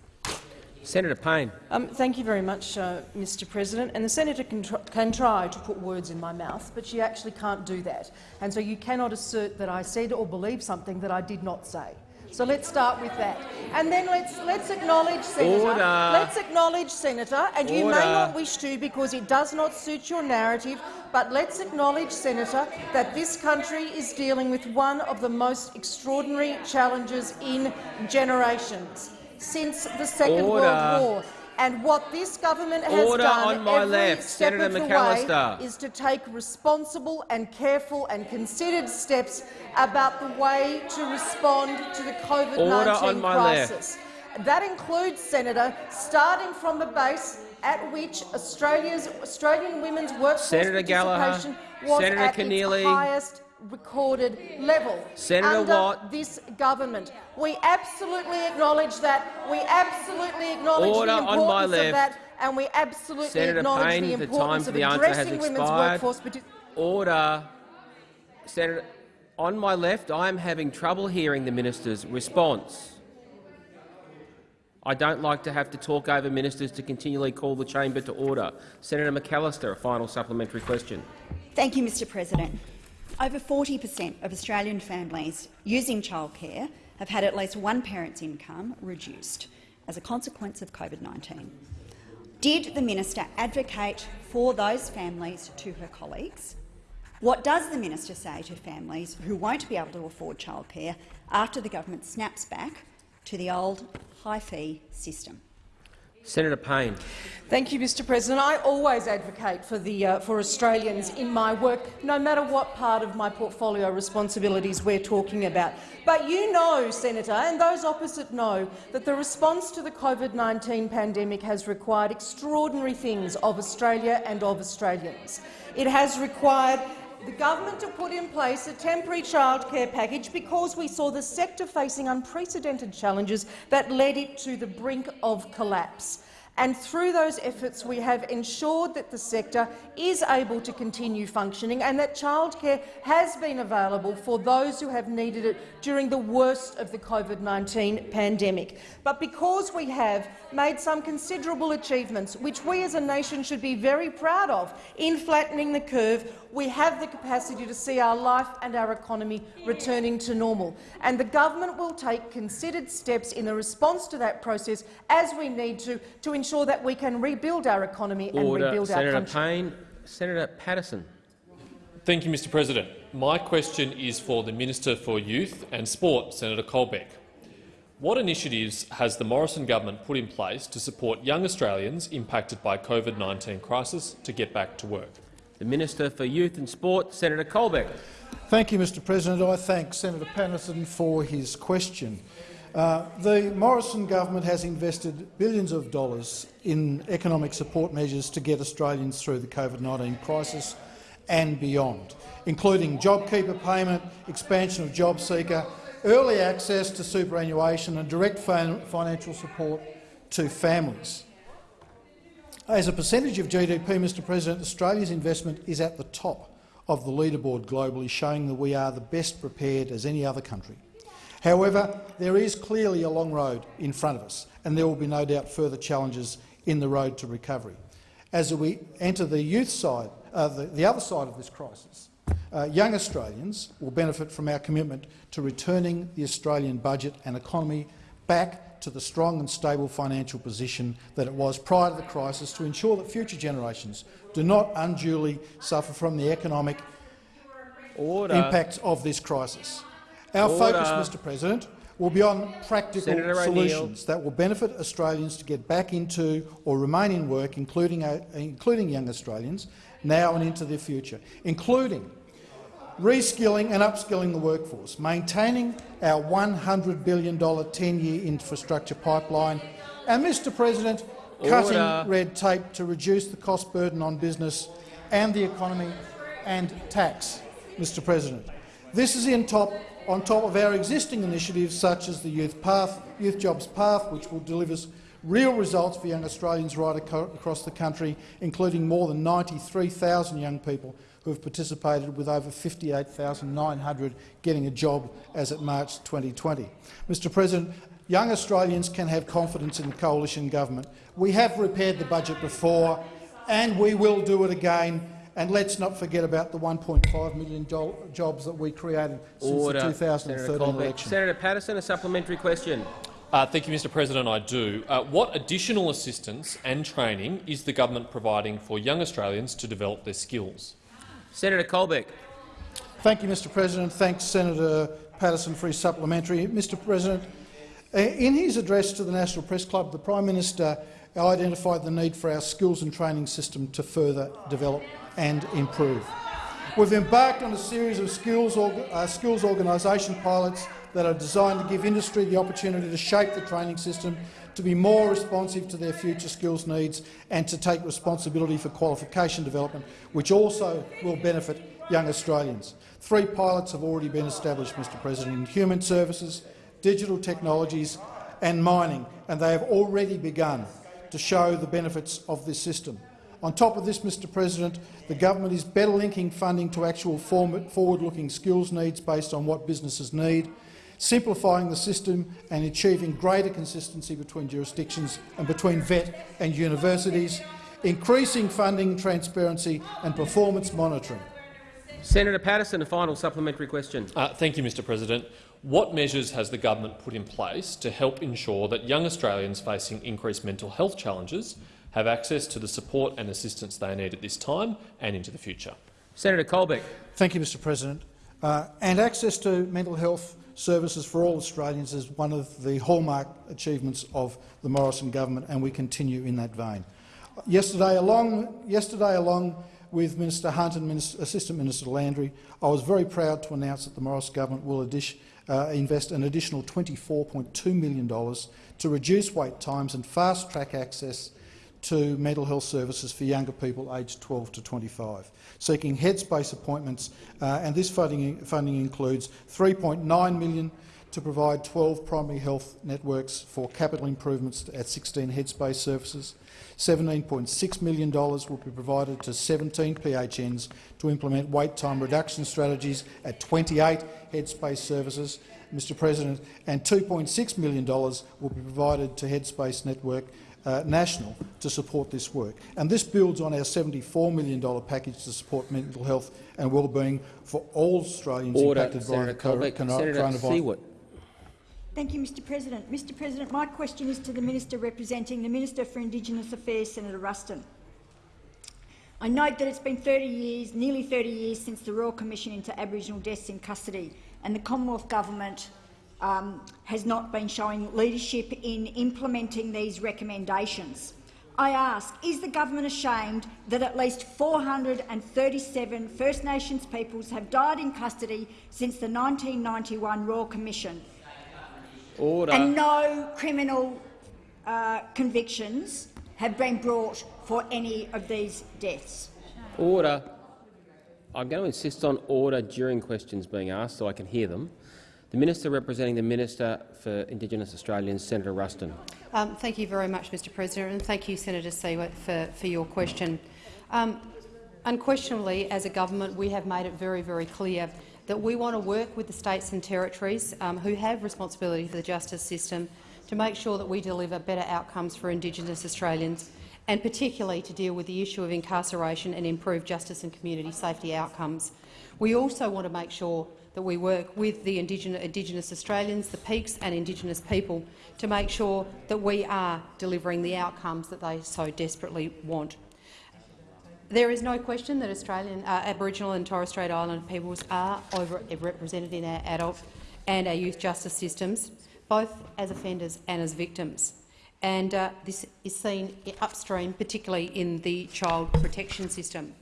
Senator Payne. Um, thank you very much, uh, Mr President. And the senator can, tr can, try to put words in my mouth, but she actually can't do that. And so you cannot assert that I said or believe something that I did not say. So let's start with that. And then let's, let's acknowledge, Senator, Order. let's acknowledge, Senator, and you may not wish to because it does not suit your narrative, but let's acknowledge, Senator, that this country is dealing with one of the most extraordinary challenges in generations since the Second Order. World War. And what this government has Order done on my every left. step Senator of the McAllister. way is to take responsible and careful and considered steps about the way to respond to the COVID-19 my crisis. That includes, Senator, starting from the base at which Australia's Australian women's workforce Senator Gallagher, participation was Senator at Keneally. its highest recorded level Senator under Watt. this government. We absolutely acknowledge that. We absolutely acknowledge Order the on my importance left. of that, and we absolutely Senator acknowledge Payne, the the time importance for of the addressing women's workforce partic- Order. Senator, on my left, I am having trouble hearing the minister's response. I don't like to have to talk over ministers to continually call the chamber to order. Senator McAllister, a final supplementary question. Thank you, Mr President. Over 40 per cent of Australian families using childcare have had at least one parent's income reduced as a consequence of COVID-19. Did the minister advocate for those families to her colleagues? What does the minister say to families who won't be able to afford childcare after the government snaps back to the old high-fee system? Senator Payne. Thank you, Mr President. I always advocate for, the, uh, for Australians in my work, no matter what part of my portfolio responsibilities we're talking about. But you know, Senator, and those opposite know, that the response to the COVID-19 pandemic has required extraordinary things of Australia and of Australians. It has required the government to put in place a temporary childcare package because we saw the sector facing unprecedented challenges that led it to the brink of collapse. And through those efforts, we have ensured that the sector is able to continue functioning and that childcare has been available for those who have needed it during the worst of the COVID-19 pandemic. But because we have made some considerable achievements, which we as a nation should be very proud of, in flattening the curve, we have the capacity to see our life and our economy returning to normal. And the government will take considered steps in the response to that process as we need to, to ensure that we can rebuild our economy and Order. rebuild our Senator country. Payne. Senator Paterson. Thank you, Mr President. My question is for the Minister for Youth and Sport, Senator Colbeck. What initiatives has the Morrison government put in place to support young Australians impacted by COVID-19 crisis to get back to work? The Minister for Youth and Sport, Senator Colbeck. Thank you, Mr President. I thank Senator Paterson for his question. Uh, the Morrison government has invested billions of dollars in economic support measures to get Australians through the COVID-19 crisis and beyond, including JobKeeper payment, expansion of JobSeeker, early access to superannuation and direct financial support to families. As a percentage of GDP, Mr President, Australia's investment is at the top of the leaderboard globally, showing that we are the best prepared as any other country. However, there is clearly a long road in front of us, and there will be no doubt further challenges in the road to recovery. As we enter the youth side, uh, the, the other side of this crisis, uh, young Australians will benefit from our commitment to returning the Australian budget and economy back to the strong and stable financial position that it was prior to the crisis to ensure that future generations do not unduly suffer from the economic Order. impacts of this crisis. Our Order. focus, Mr President, will be on practical solutions that will benefit Australians to get back into or remain in work, including, uh, including young Australians, now and into the future, including reskilling and upskilling the workforce, maintaining our $100 billion 10-year infrastructure pipeline, and, Mr President, cutting Order. red tape to reduce the cost burden on business and the economy and tax, Mr President. This is in top, on top of our existing initiatives such as the Youth Path, Youth Jobs Path, which will deliver real results for young Australians right across the country, including more than 93,000 young people who have participated, with over 58,900 getting a job as at March 2020. Mr President, young Australians can have confidence in the coalition government. We have repaired the budget before, and we will do it again. And let's not forget about the 1.5 million jobs that we created since Order. the 2013 Senator election. Senator Paterson, a supplementary question. Uh, thank you, Mr President. I do. Uh, what additional assistance and training is the government providing for young Australians to develop their skills? Senator Colbeck. Thank you, Mr President. Thanks, Senator Paterson, for his supplementary. Mr President, uh, in his address to the National Press Club, the Prime Minister identified the need for our skills and training system to further develop and improve. We've embarked on a series of skills, uh, skills organisation pilots that are designed to give industry the opportunity to shape the training system to be more responsive to their future skills needs and to take responsibility for qualification development, which also will benefit young Australians. Three pilots have already been established, Mr President, in human services, digital technologies and mining, and they have already begun to show the benefits of this system. On top of this, Mr President, the government is better linking funding to actual forward-looking skills needs based on what businesses need, simplifying the system and achieving greater consistency between jurisdictions and between VET and universities, increasing funding transparency and performance monitoring. Senator Paterson, a final supplementary question. Uh, thank you, Mr President. What measures has the government put in place to help ensure that young Australians facing increased mental health challenges have access to the support and assistance they need at this time and into the future. Senator Colbeck. Thank you, Mr President. Uh, and access to mental health services for all Australians is one of the hallmark achievements of the Morrison government, and we continue in that vein. Yesterday, along, yesterday, along with Minister Hunt and Minister, Assistant Minister Landry, I was very proud to announce that the Morrison government will uh, invest an additional $24.2 million to reduce wait times and fast-track access to mental health services for younger people aged 12 to 25, seeking headspace appointments, uh, and this funding, funding includes $3.9 million to provide 12 primary health networks for capital improvements at 16 headspace services. $17.6 million will be provided to 17 PHNs to implement wait time reduction strategies at 28 headspace services, Mr President, and $2.6 million will be provided to Headspace Network uh, national to support this work. And this builds on our $74 million package to support mental health and well-being for all Australians Order. impacted Senator by the coronavirus. Thank you, Mr President. Mr President, my question is to the Minister representing the Minister for Indigenous Affairs, Senator Ruston. I note that it's been 30 years, nearly 30 years since the Royal Commission into Aboriginal Deaths in Custody, and the Commonwealth Government um, has not been showing leadership in implementing these recommendations. I ask, is the government ashamed that at least 437 First Nations peoples have died in custody since the 1991 Royal Commission Order. and no criminal uh, convictions have been brought for any of these deaths? Order. I'm going to insist on order during questions being asked so I can hear them. The Minister representing the Minister for Indigenous Australians, Senator Ruston. Um, thank you very much, Mr President, and thank you, Senator Siewert, for, for your question. Um, unquestionably, as a government, we have made it very, very clear that we want to work with the states and territories um, who have responsibility for the justice system to make sure that we deliver better outcomes for Indigenous Australians and particularly to deal with the issue of incarceration and improve justice and community safety outcomes. We also want to make sure that we work with the Indigenous, Indigenous Australians, the peaks and Indigenous people to make sure that we are delivering the outcomes that they so desperately want. There is no question that Australian, uh, Aboriginal and Torres Strait Islander peoples are overrepresented in our adult and our youth justice systems, both as offenders and as victims. And uh, this is seen upstream, particularly in the child protection system.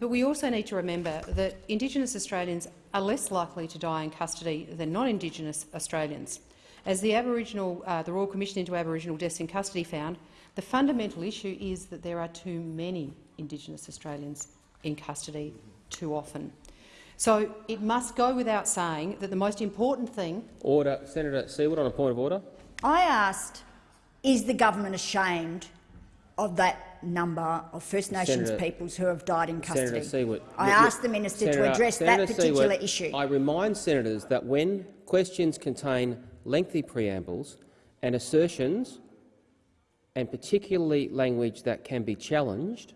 But we also need to remember that Indigenous Australians are less likely to die in custody than non-Indigenous Australians. As the, Aboriginal, uh, the Royal Commission into Aboriginal Deaths in Custody found, the fundamental issue is that there are too many Indigenous Australians in custody too often. So it must go without saying that the most important thing— Order. Senator Siewert on a point of order. I asked is the government ashamed of that number of First Nations Senator- peoples who have died in custody? Senator Siewert, I look- ask the minister Senator- to address Senator that particular Siewert, issue. I remind senators that when questions contain lengthy preambles and assertions, and particularly language that can be challenged,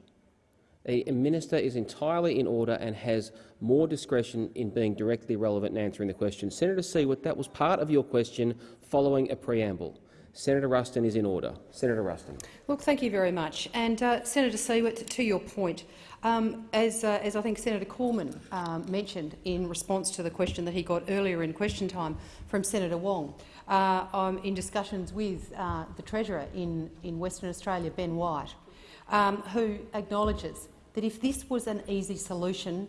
a minister is entirely in order and has more discretion in being directly relevant and answering the question. Senator Siewert, that was part of your question following a preamble. Senator Ruston is in order. Senator Ruston. Look, thank you very much. And uh, Senator Siewert, to your point, um, as, uh, as I think Senator Cormann um, mentioned in response to the question that he got earlier in question time from Senator Wong, uh, I'm in discussions with uh, the Treasurer in, in Western Australia, Ben Wyatt, um, who acknowledges that if this was an easy solution,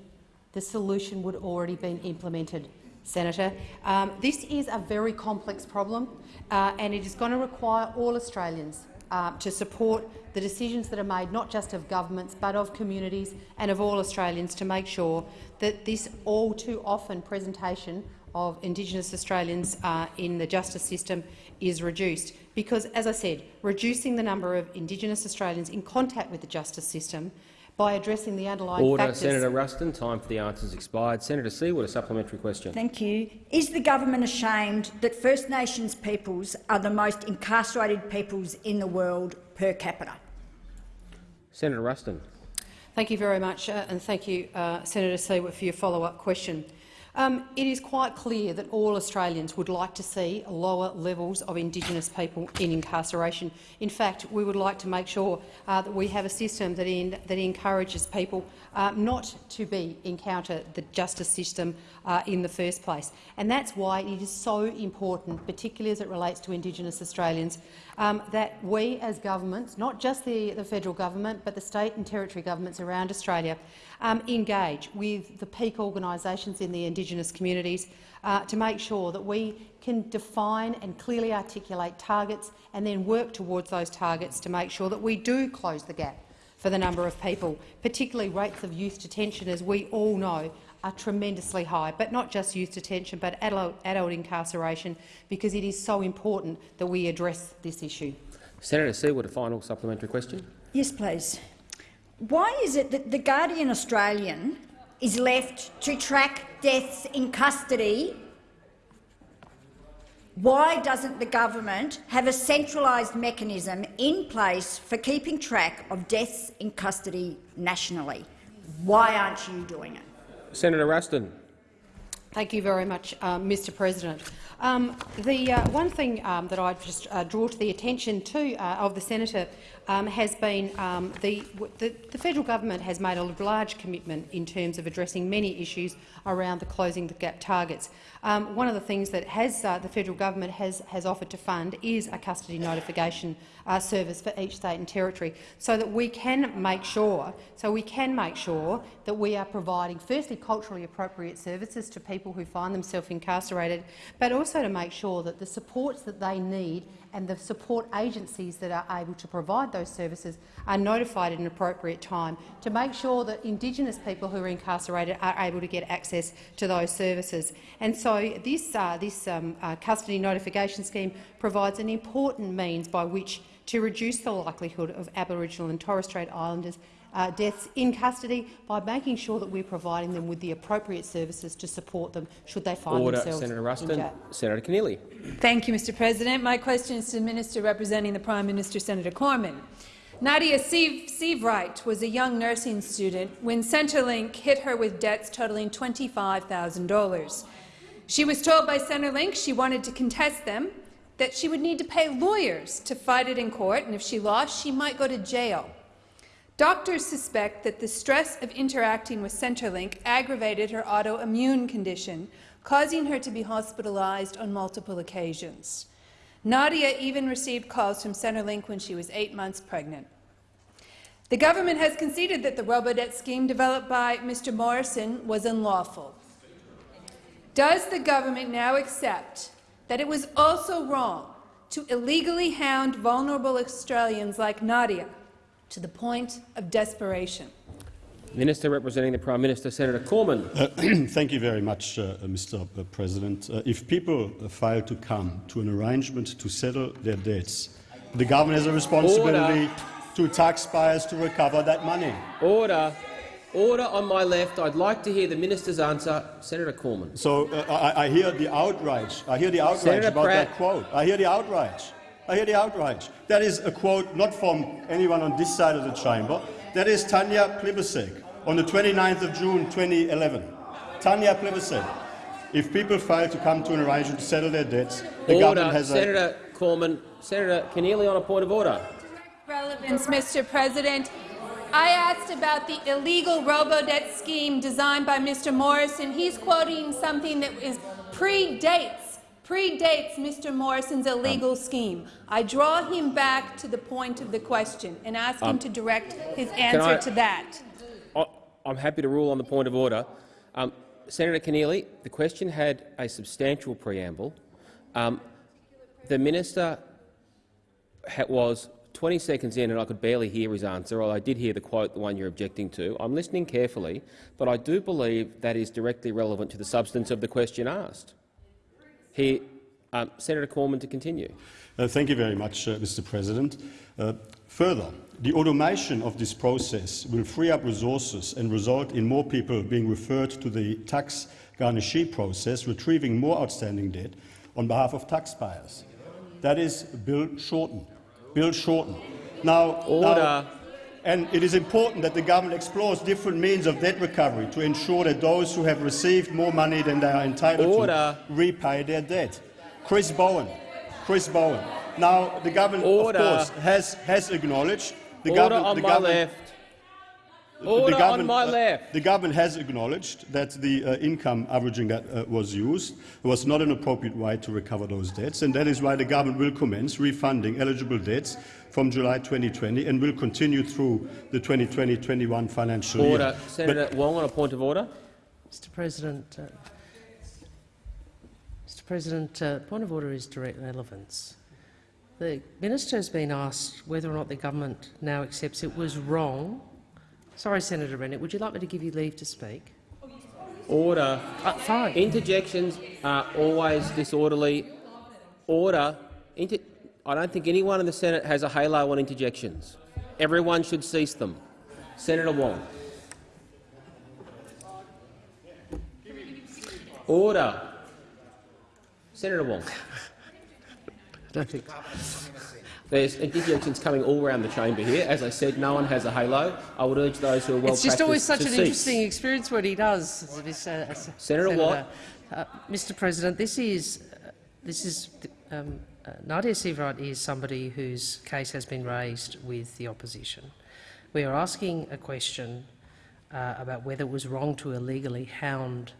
the solution would already been implemented. Senator, um, this is a very complex problem, uh, and it is going to require all Australians uh, to support the decisions that are made not just of governments but of communities and of all Australians to make sure that this all too often presentation of Indigenous Australians uh, in the justice system is reduced. Because, as I said, reducing the number of Indigenous Australians in contact with the justice system by addressing the underlying Order. factors— Senator Ruston. Time for the answers expired. Senator Siewert, a supplementary question. Thank you. Is the government ashamed that First Nations peoples are the most incarcerated peoples in the world per capita? Senator Ruston. Thank you very much, uh, and thank you, uh, Senator Siewert, for your follow-up question. Um, it is quite clear that all Australians would like to see lower levels of Indigenous people in incarceration. In fact, we would like to make sure uh, that we have a system that, in, that encourages people uh, not to be encounter the justice system uh, in the first place. And that's why it is so important, particularly as it relates to Indigenous Australians, um, that we as governments, not just the, the federal government but the state and territory governments around Australia, um, engage with the peak organisations in the Indigenous communities uh, to make sure that we can define and clearly articulate targets and then work towards those targets to make sure that we do close the gap for the number of people, particularly rates of youth detention, as we all know, are tremendously high, but not just youth detention, but adult, adult incarceration, because it is so important that we address this issue. Senator Siewert, a final supplementary question. Yes, please. Why is it that the Guardian Australian is left to track deaths in custody? Why doesn't the government have a centralised mechanism in place for keeping track of deaths in custody nationally? Why aren't you doing it? Senator Ruston. Thank you very much, uh, Mr President. Um, the uh, one thing um, that I just uh, draw to the attention to uh, of the senator um, has been um, the, the, the federal government has made a large commitment in terms of addressing many issues around the closing the gap targets. Um, one of the things that has, uh, the federal government has, has offered to fund is a custody notification uh, service for each state and territory, so that we can make sure, so we can make sure that we are providing firstly culturally appropriate services to people who find themselves incarcerated, but also to make sure that the supports that they need and the support agencies that are able to provide those services are notified at an appropriate time to make sure that Indigenous people who are incarcerated are able to get access to those services. And so this, uh, this um, uh, custody notification scheme provides an important means by which to reduce the likelihood of Aboriginal and Torres Strait Islanders uh, deaths in custody by making sure that we're providing them with the appropriate services to support them should they find Order. themselves Senator in Ruston. jail. Senator Keneally. Thank you, Mr President. My question is to the Minister representing the Prime Minister, Senator Cormann. Nadia Seavright was a young nursing student when Centrelink hit her with debts totaling $25,000. She was told by Centrelink she wanted to contest them, that she would need to pay lawyers to fight it in court, and if she lost, she might go to jail. Doctors suspect that the stress of interacting with Centrelink aggravated her autoimmune condition, causing her to be hospitalized on multiple occasions. Nadia even received calls from Centrelink when she was eight months pregnant. The government has conceded that the robodebt scheme developed by Mr Morrison was unlawful. Does the government now accept that it was also wrong to illegally hound vulnerable Australians like Nadia to the point of desperation? Minister representing the Prime Minister, Senator Cormann. Uh, <clears throat> thank you very much, uh, Mr. President. Uh, if people fail to come to an arrangement to settle their debts, The government has a responsibility to taxpayers to recover that money. Order. Order on my left. I'd like to hear the minister's answer. Senator Cormann. So uh, I, I hear the outrage. I hear the outrage Senator about Pratt. that quote. I hear the outrage. I hear the outrage. That is a quote not from anyone on this side of the chamber. That is Tanya Plibersek on the 29th of June 2011. Tanya Plibersek. If people fail to come to an arrangement to settle their debts, the order. government has a Senator Cormann. Senator Keneally on a point of order. Relevance, Mr. President. I asked about the illegal robo-debt scheme designed by Mr. Morrison. He's quoting something that is predates predates Mr. Morrison's illegal scheme. I draw him back to the point of the question and ask him Um, to direct his answer I- to that. I- I'm happy to rule on the point of order. Um, Senator Keneally, the question had a substantial preamble. Um, the minister was 20 seconds in and I could barely hear his answer, although I did hear the quote, the one you're objecting to. I'm listening carefully, but I do believe that is directly relevant to the substance of the question asked. He, um, Senator Cormann to continue. Uh, thank you very much, uh, Mr. President. Uh, further, the automation of this process will free up resources and result in more people being referred to the tax garnishee process, retrieving more outstanding debt on behalf of taxpayers. That is Bill Shorten. Bill Shorten. Now, Order. now- and it is important that the government explores different means of debt recovery to ensure that those who have received more money than they are entitled Order. to repay their debt. Chris Bowen. Chris Bowen. Now, the government, Order. of course, has, has acknowledged the Order government, on the my government, left. The Order on government, my uh, left. The government has acknowledged that the uh, income averaging that uh, was used was not an appropriate way to recover those debts, and that is why the government will commence refunding eligible debts from July 2020 and will continue through the 2020-21 financial Order. year. Senator Wong on a point of order. Mr President, uh, Mr President, uh, point of order is direct relevance. The minister has been asked whether or not the government now accepts it was wrong. Sorry, Senator Rennick, would you like me to give you leave to speak? Order. Uh, fine. Interjections are always disorderly. Order. Inter I don't think anyone in the Senate has a halo on interjections. Everyone should cease them. Senator Wong. Order. Senator Wong. <laughs> I don't think. There's interjections coming all around the chamber here. As I said, no one has a halo. I would urge those who are well it's just always such an cease. interesting experience what he does. This, uh, s- Senator Watt. Uh, Mr. President, this is uh, this is um, uh, Nadia Seabright is somebody whose case has been raised with the opposition. We are asking a question uh, about whether it was wrong to illegally hound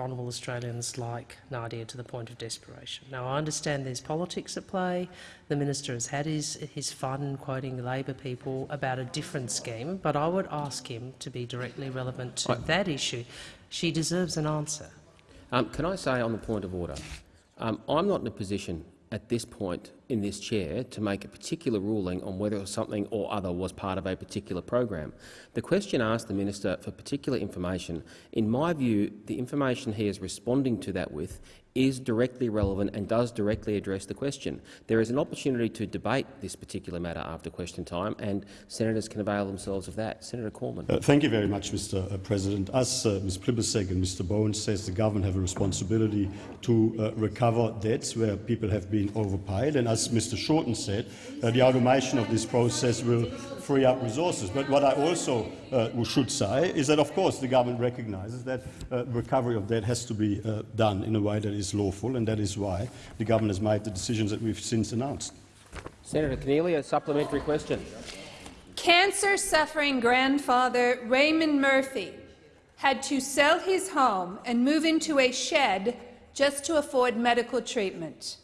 vulnerable Australians like Nadia to the point of desperation. Now, I understand there's politics at play. The minister has had his, his fun quoting Labor people about a different scheme, but I would ask him to be directly relevant to that issue. She deserves an answer. Um, can I say on the point of order, um, I'm not in a position at this point in this chair to make a particular ruling on whether something or other was part of a particular program. The question asked the minister for particular information. In my view, the information he is responding to that with is directly relevant and does directly address the question. There is an opportunity to debate this particular matter after question time, and senators can avail themselves of that. Senator Cormann. Uh, thank you very much, Mr. uh, President. As uh, Ms. Plibersek and Mr. Bowen says, the government have a responsibility to uh, recover debts where people have been overpaid. And as Mr. Shorten said, uh, the automation of this process will free up resources. But what I also uh, should say is that, of course, the government recognises that uh, recovery of debt has to be uh, done in a way that is lawful, and that is why the government has made the decisions that we've since announced. Senator Keneally, a supplementary question. Cancer-suffering grandfather Raymond Murphy had to sell his home and move into a shed just to afford medical treatment.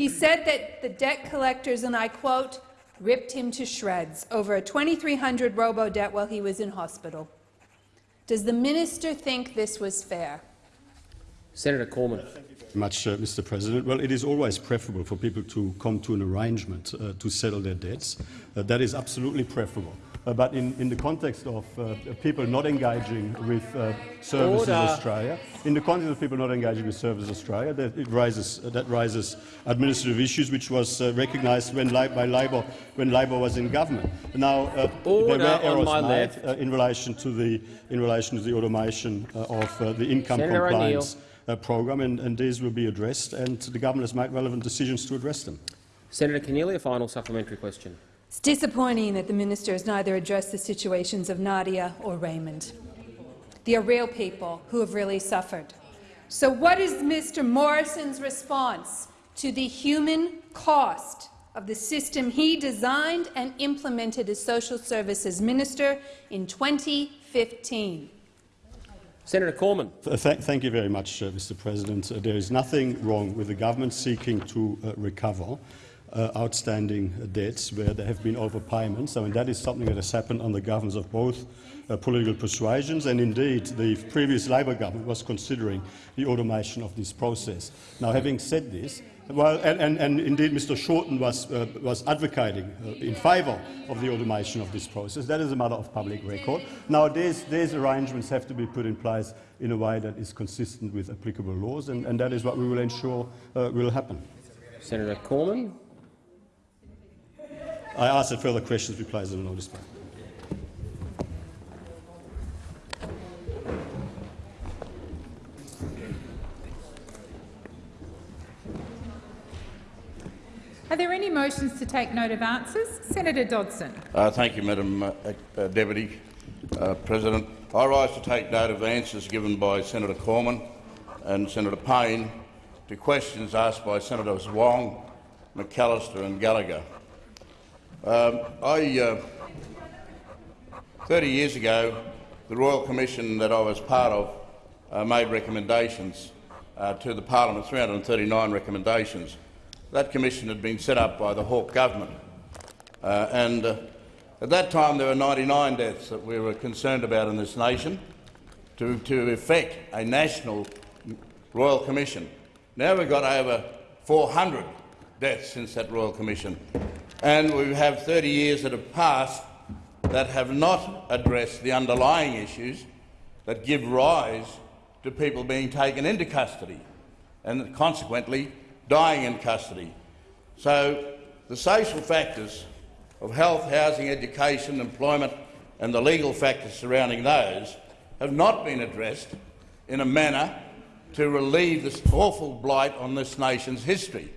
He said that the debt collectors, and I quote, ripped him to shreds over a 2,300 robo-debt while he was in hospital. Does the minister think this was fair? Senator Cormann. much, uh, Mr. President. Well, it is always preferable for people to come to an arrangement uh, to settle their debts. Uh, that is absolutely preferable. Uh, but in, in the context of uh, people not engaging with uh, Services Order. Australia, in the context of people not engaging with Services Australia, that it raises that raises administrative issues, which was uh, recognised when by Labor when Labor was in government. Now uh, there were errors made in relation to the in relation to the automation of uh, the income Senator compliance uh, program, and, and these will be addressed, and the government has made relevant decisions to address them. Senator Keneally, a final supplementary question. It's disappointing that the minister has neither addressed the situations of Nadia or Raymond. They are real people who have really suffered. So what is Mr Morrison's response to the human cost of the system he designed and implemented as social services minister in 2015? Senator Cormann. Th- th- thank you very much, uh, Mr. President. Uh, there is nothing wrong with the government seeking to uh, recover uh, outstanding debts where there have been overpayments. I mean, that is something that has happened under governments of both uh, political persuasions, and indeed the previous Labor government was considering the automation of this process. Now, having said this, well, and, and, and indeed Mr Shorten was, uh, was advocating uh, in favour of the automation of this process. That is a matter of public record. Now, these, these arrangements have to be put in place in a way that is consistent with applicable laws, and, and that is what we will ensure uh, will happen. Senator Cormann. I ask that further questions be placed on notice. please. Are there any motions to take note of answers? Senator Dodson. Uh, thank you, Madam uh, uh, Deputy uh, President. I rise to take note of answers given by Senator Cormann and Senator Payne to questions asked by Senators Wong, McAllister and Gallagher. Um, I, uh, 30 years ago, the Royal Commission that I was part of uh, made recommendations uh, to the Parliament, 339 recommendations. That commission had been set up by the Hawke government, uh, and uh, at that time there were 99 deaths that we were concerned about in this nation to, to effect a national Royal Commission. Now we've got over 400 deaths since that Royal Commission, and we have 30 years that have passed that have not addressed the underlying issues that give rise to people being taken into custody and consequently dying in custody. So the social factors of health, housing, education, employment and the legal factors surrounding those have not been addressed in a manner to relieve this awful blight on this nation's history.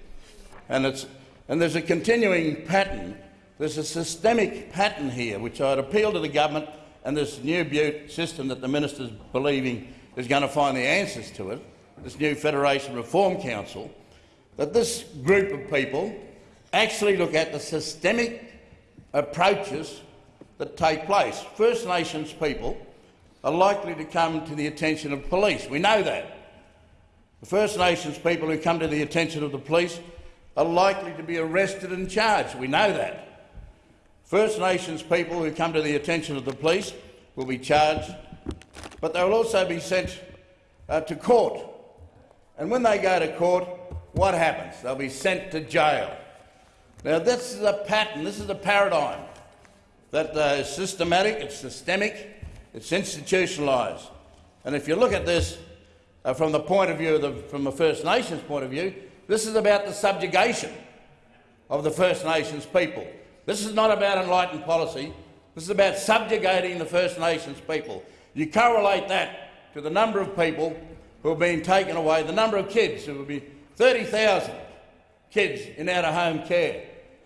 And, it's, and there's a continuing pattern, there's a systemic pattern here which I'd appeal to the government and this new Butte system that the minister's believing is going to find the answers to it, this new Federation Reform Council, that this group of people actually look at the systemic approaches that take place. First Nations people are likely to come to the attention of police. We know that. The First Nations people who come to the attention of the police are likely to be arrested and charged. We know that. First Nations people who come to the attention of the police will be charged, but they will also be sent uh, to court. And when they go to court, what happens? They'll be sent to jail. Now, this is a pattern, this is a paradigm that uh, is systematic, it's systemic, it's institutionalised. And if you look at this uh, from the point of view of the, from the First Nations point of view, this is about the subjugation of the First Nations people. This is not about enlightened policy. This is about subjugating the First Nations people. You correlate that to the number of people who have been taken away, the number of kids who will be 30,000 kids in out-of-home care,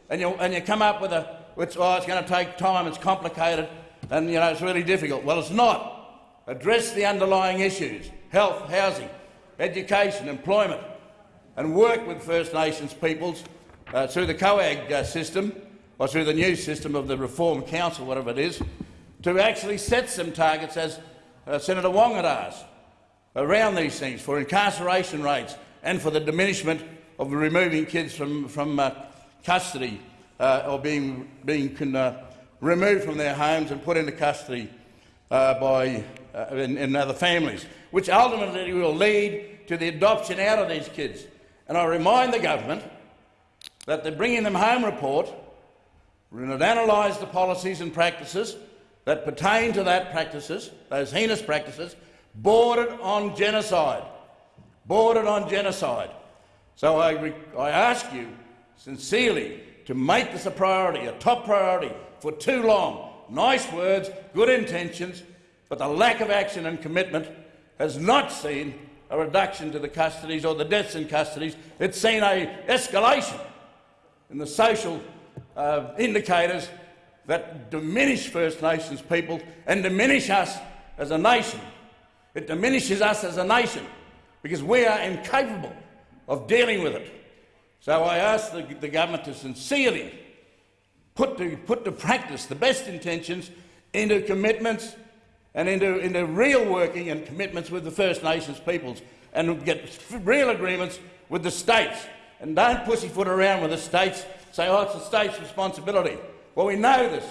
and you, and you come up with a, which, oh, it's going to take time, it's complicated, and you know, it's really difficult. Well, it's not. Address the underlying issues, health, housing, education, employment, and work with First Nations peoples uh, through the COAG uh, system, or through the new system of the Reform Council, whatever it is, to actually set some targets, as uh, Senator Wong had asked, around these things for incarceration rates and for the diminishment of removing kids from, from uh, custody uh, or being, being uh, removed from their homes and put into custody by, in, in other families, which ultimately will lead to the adoption out of these kids. And I remind the government that the Bringing Them Home report it analysed the policies and practices that pertain to that practices, those heinous practices, bordered on genocide. Bordered on genocide. So I, I ask you sincerely to make this a priority, a top priority, for too long. Nice words, good intentions, but the lack of action and commitment has not seen a reduction to the custodies or the deaths in custodies. It's seen a escalation in the social uh, indicators that diminish First Nations people and diminish us as a nation. It diminishes us as a nation because we are incapable of dealing with it. So I ask the, the government to sincerely put to, put to practice the best intentions into commitments and into, into real working and commitments with the First Nations peoples and get real agreements with the states. And don't pussyfoot around with the states, say, oh, it's the state's responsibility. Well, we know this.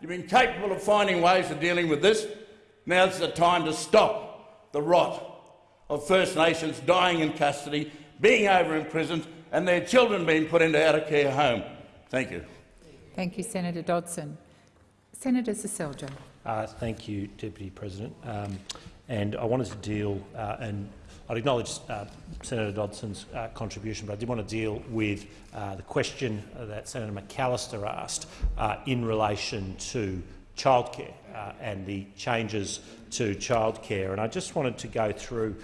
You've been capable of finding ways of dealing with this. Now's the time to stop the rot of First Nations dying in custody, being over imprisoned, and their children being put into out-of-care home. Thank you. Thank you, Senator Dodson. Senator Seselja. Uh, thank you, Deputy President. Um, and I wanted to deal, uh, and I'd acknowledge uh, Senator Dodson's uh, contribution, but I did want to deal with uh, the question that Senator McAllister asked uh, in relation to childcare and the changes to childcare. And I just wanted to go through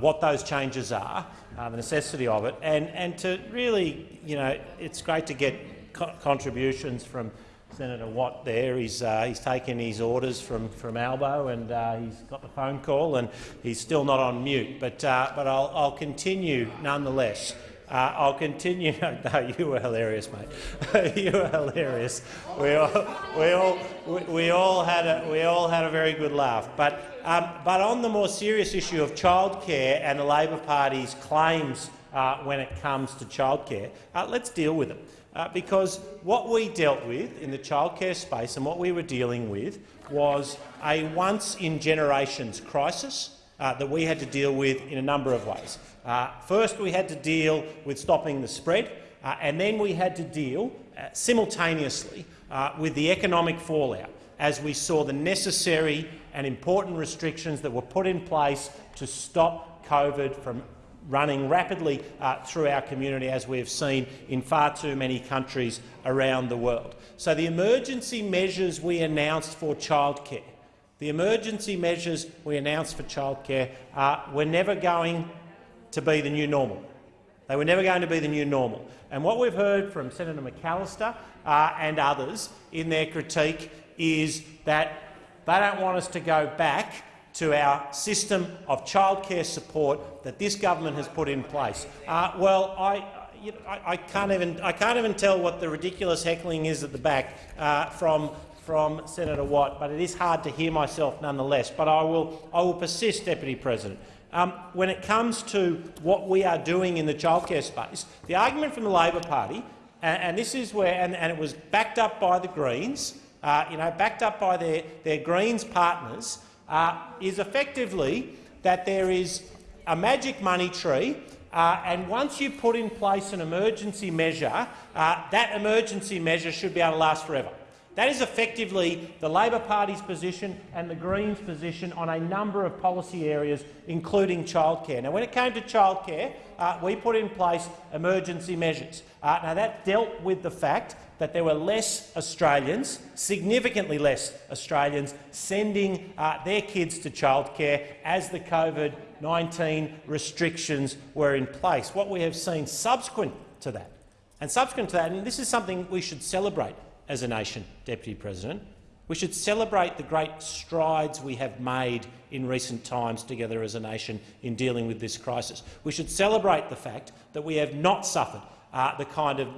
what those changes are, the necessity of it, and, and to really, you know, it's great to get co contributions from Senator Watt there. He's, uh, he's taken his orders from, from Albo and uh, he's got the phone call and he's still not on mute. But, uh, but I'll, I'll continue nonetheless. Uh, I'll continue. <laughs> No, you were hilarious, mate. <laughs> you were hilarious. We all, we all, we, we, all had a, we all had a very good laugh. But, um, but on the more serious issue of childcare and the Labor Party's claims uh, when it comes to childcare, uh, let's deal with it. Uh, because what we dealt with in the childcare space and what we were dealing with was a once-in-generations crisis uh, that we had to deal with in a number of ways. Uh, first, we had to deal with stopping the spread, uh, and then we had to deal uh, simultaneously uh, with the economic fallout as we saw the necessary and important restrictions that were put in place to stop COVID from running rapidly uh, through our community, as we have seen in far too many countries around the world. So the emergency measures we announced for childcare, the emergency measures we announced for childcare uh, were never going to be the new normal. They were never going to be the new normal. And what we've heard from Senator McAllister uh, and others in their critique is that they don't want us to go back to our system of childcare support that this government has put in place. Uh, well, I, I, I, can't even, I can't even tell what the ridiculous heckling is at the back uh, from, from Senator Watt, but it is hard to hear myself nonetheless. But I will, I will persist, Deputy President. Um, when it comes to what we are doing in the childcare space, the argument from the Labor Party, and, and this is where, and, and, it was backed up by the Greens, uh, you know, backed up by their, their Greens partners, uh, is effectively that there is a magic money tree uh, and once you put in place an emergency measure, uh, that emergency measure should be able to last forever. That is effectively the Labor Party's position and the Greens' position on a number of policy areas, including childcare. Now, when it came to childcare, uh, we put in place emergency measures. Uh, now, that dealt with the fact that there were less Australians, significantly less Australians, sending uh, their kids to childcare as the COVID-19 restrictions were in place. What we have seen subsequent to that, and subsequent to that, and this is something we should celebrate as a nation, Deputy President, we should celebrate the great strides we have made in recent times together as a nation in dealing with this crisis. We should celebrate the fact that we have not suffered uh, the kind of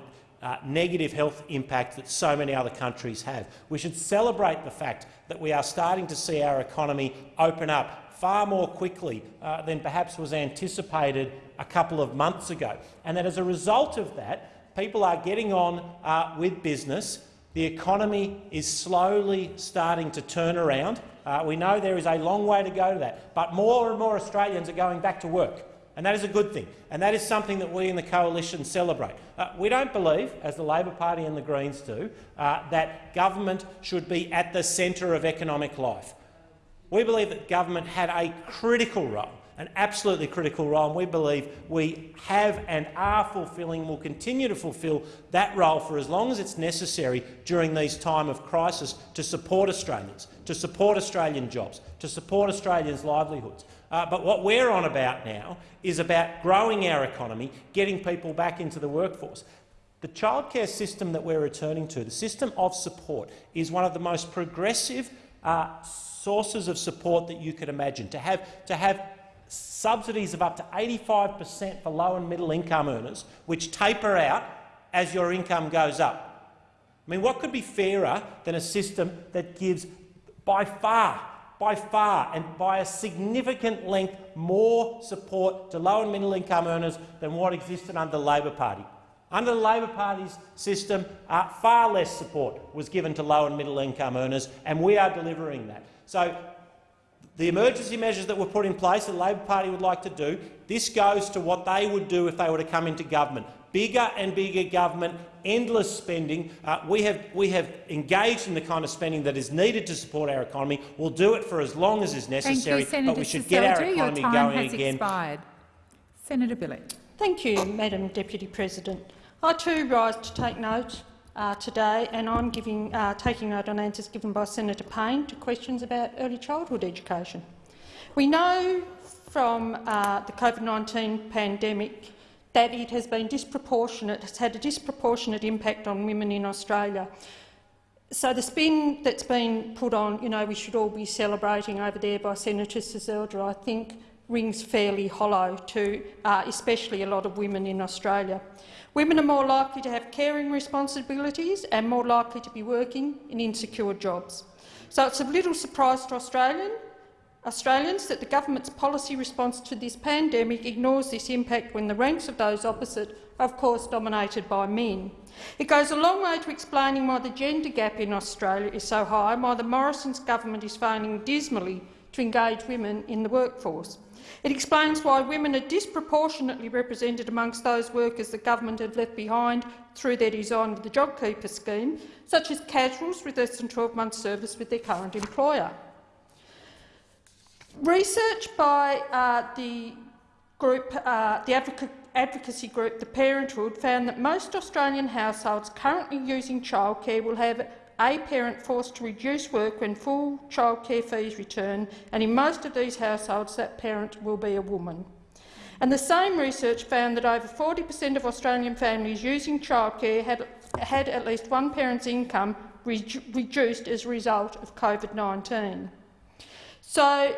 uh, negative health impact that so many other countries have. We should celebrate the fact that we are starting to see our economy open up far more quickly uh, than perhaps was anticipated a couple of months ago, and that as a result of that, people are getting on uh, with business. The economy is slowly starting to turn around. Uh, we know there is a long way to go to that, but more and more Australians are going back to work. And that is a good thing, and that is something that we in the coalition celebrate. Uh, we don't believe, as the Labor Party and the Greens do, uh, that government should be at the centre of economic life. We believe that government had a critical role, an absolutely critical role, and we believe we have and are fulfilling, will continue to fulfil that role for as long as it's necessary during these time of crisis to support Australians, to support Australian jobs, to support Australians' livelihoods. Uh, but what we're on about now is about growing our economy, getting people back into the workforce. The childcare system that we're returning to, the system of support, is one of the most progressive uh, sources of support that you could imagine. To have, to have subsidies of up to 85 per cent for low and middle income earners, which taper out as your income goes up. I mean, what could be fairer than a system that gives by far by far and by a significant length more support to low and middle income earners than what existed under the Labor Party. Under the Labor Party's system, uh, far less support was given to low and middle income earners, and we are delivering that. So the emergency measures that were put in place, the Labor Party would like to do, this goes to what they would do if they were to come into government bigger and bigger government, endless spending. Uh, we, have, we have engaged in the kind of spending that is needed to support our economy. We'll do it for as long as is necessary, Thank you, but we should get our economy Your time going has again. Expired. Senator Bilyk. Thank you, Madam Deputy President. I too rise to take note uh, today, and I'm giving, uh, taking note on answers given by Senator Payne to questions about early childhood education. We know from uh, the COVID-19 pandemic that it has been disproportionate, has had a disproportionate impact on women in Australia. So the spin that's been put on, you know, we should all be celebrating over there by Senator Seselja, I think rings fairly hollow to uh, especially a lot of women in Australia. Women are more likely to have caring responsibilities and more likely to be working in insecure jobs. So it's a little surprise to Australian Australians that the government's policy response to this pandemic ignores this impact when the ranks of those opposite are of course dominated by men. It goes a long way to explaining why the gender gap in Australia is so high and why the Morrison's government is failing dismally to engage women in the workforce. It explains why women are disproportionately represented amongst those workers the government have left behind through their design of the JobKeeper scheme, such as casuals with less than 12 months' service with their current employer. Research by uh, the group, uh, the advocacy group The Parenthood found that most Australian households currently using childcare will have a parent forced to reduce work when full childcare fees return, and in most of these households that parent will be a woman. And the same research found that over 40 per cent of Australian families using childcare had, had at least one parent's income re reduced as a result of COVID-19. So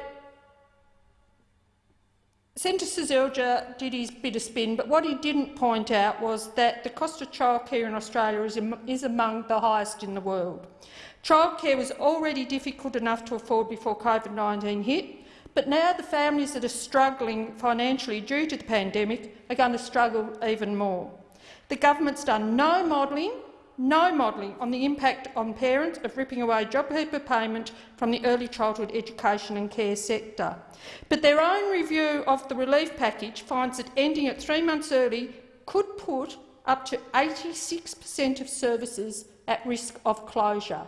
Senator Seselja did his bit of spin, but what he didn't point out was that the cost of childcare in Australia is, is among the highest in the world. Childcare was already difficult enough to afford before COVID-19 hit, but now the families that are struggling financially due to the pandemic are going to struggle even more. The government's done no modelling no modelling on the impact on parents of ripping away JobKeeper payment from the early childhood education and care sector. But their own review of the relief package finds that ending it three months early could put up to 86 per cent of services at risk of closure.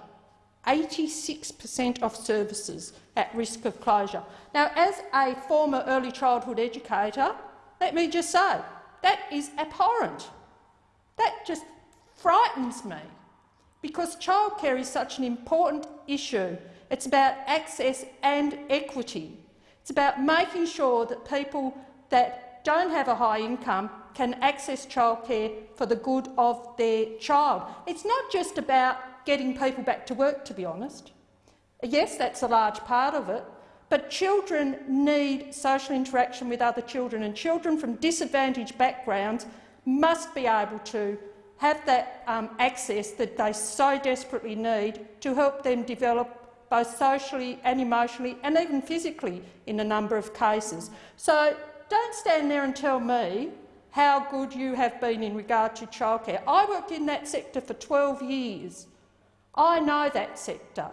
86 per cent of services at risk of closure. Now, as a former early childhood educator, let me just say, that is abhorrent. That just frightens me because childcare is such an important issue. It's about access and equity. It's about making sure that people that don't have a high income can access childcare for the good of their child. It's not just about getting people back to work, to be honest. Yes, that's a large part of it, but children need social interaction with other children, and children from disadvantaged backgrounds must be able to have that um, access that they so desperately need to help them develop both socially and emotionally and even physically in a number of cases. So don't stand there and tell me how good you have been in regard to childcare. I worked in that sector for 12 years. I know that sector.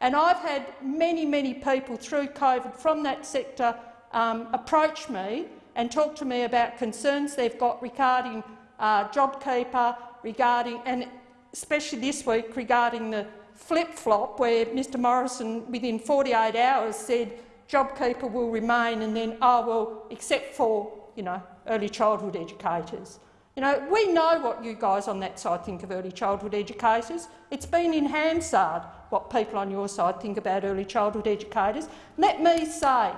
And I've had many, many people through COVID from that sector um, approach me and talk to me about concerns they've got regarding uh, JobKeeper, regarding, and especially this week regarding the flip-flop where Mr Morrison within 48 hours said JobKeeper will remain and then, oh well, except for you know, early childhood educators. You know, we know what you guys on that side think of early childhood educators. It's been in Hansard what people on your side think about early childhood educators. Let me say,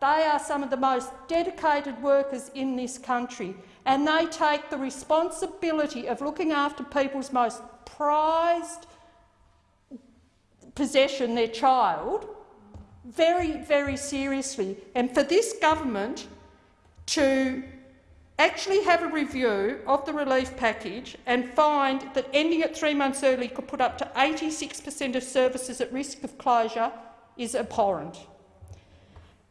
they are some of the most dedicated workers in this country and they take the responsibility of looking after people's most prized possession, their child, very, very seriously. And for this government to actually have a review of the relief package and find that ending it three months early could put up to 86 per cent of services at risk of closure is abhorrent.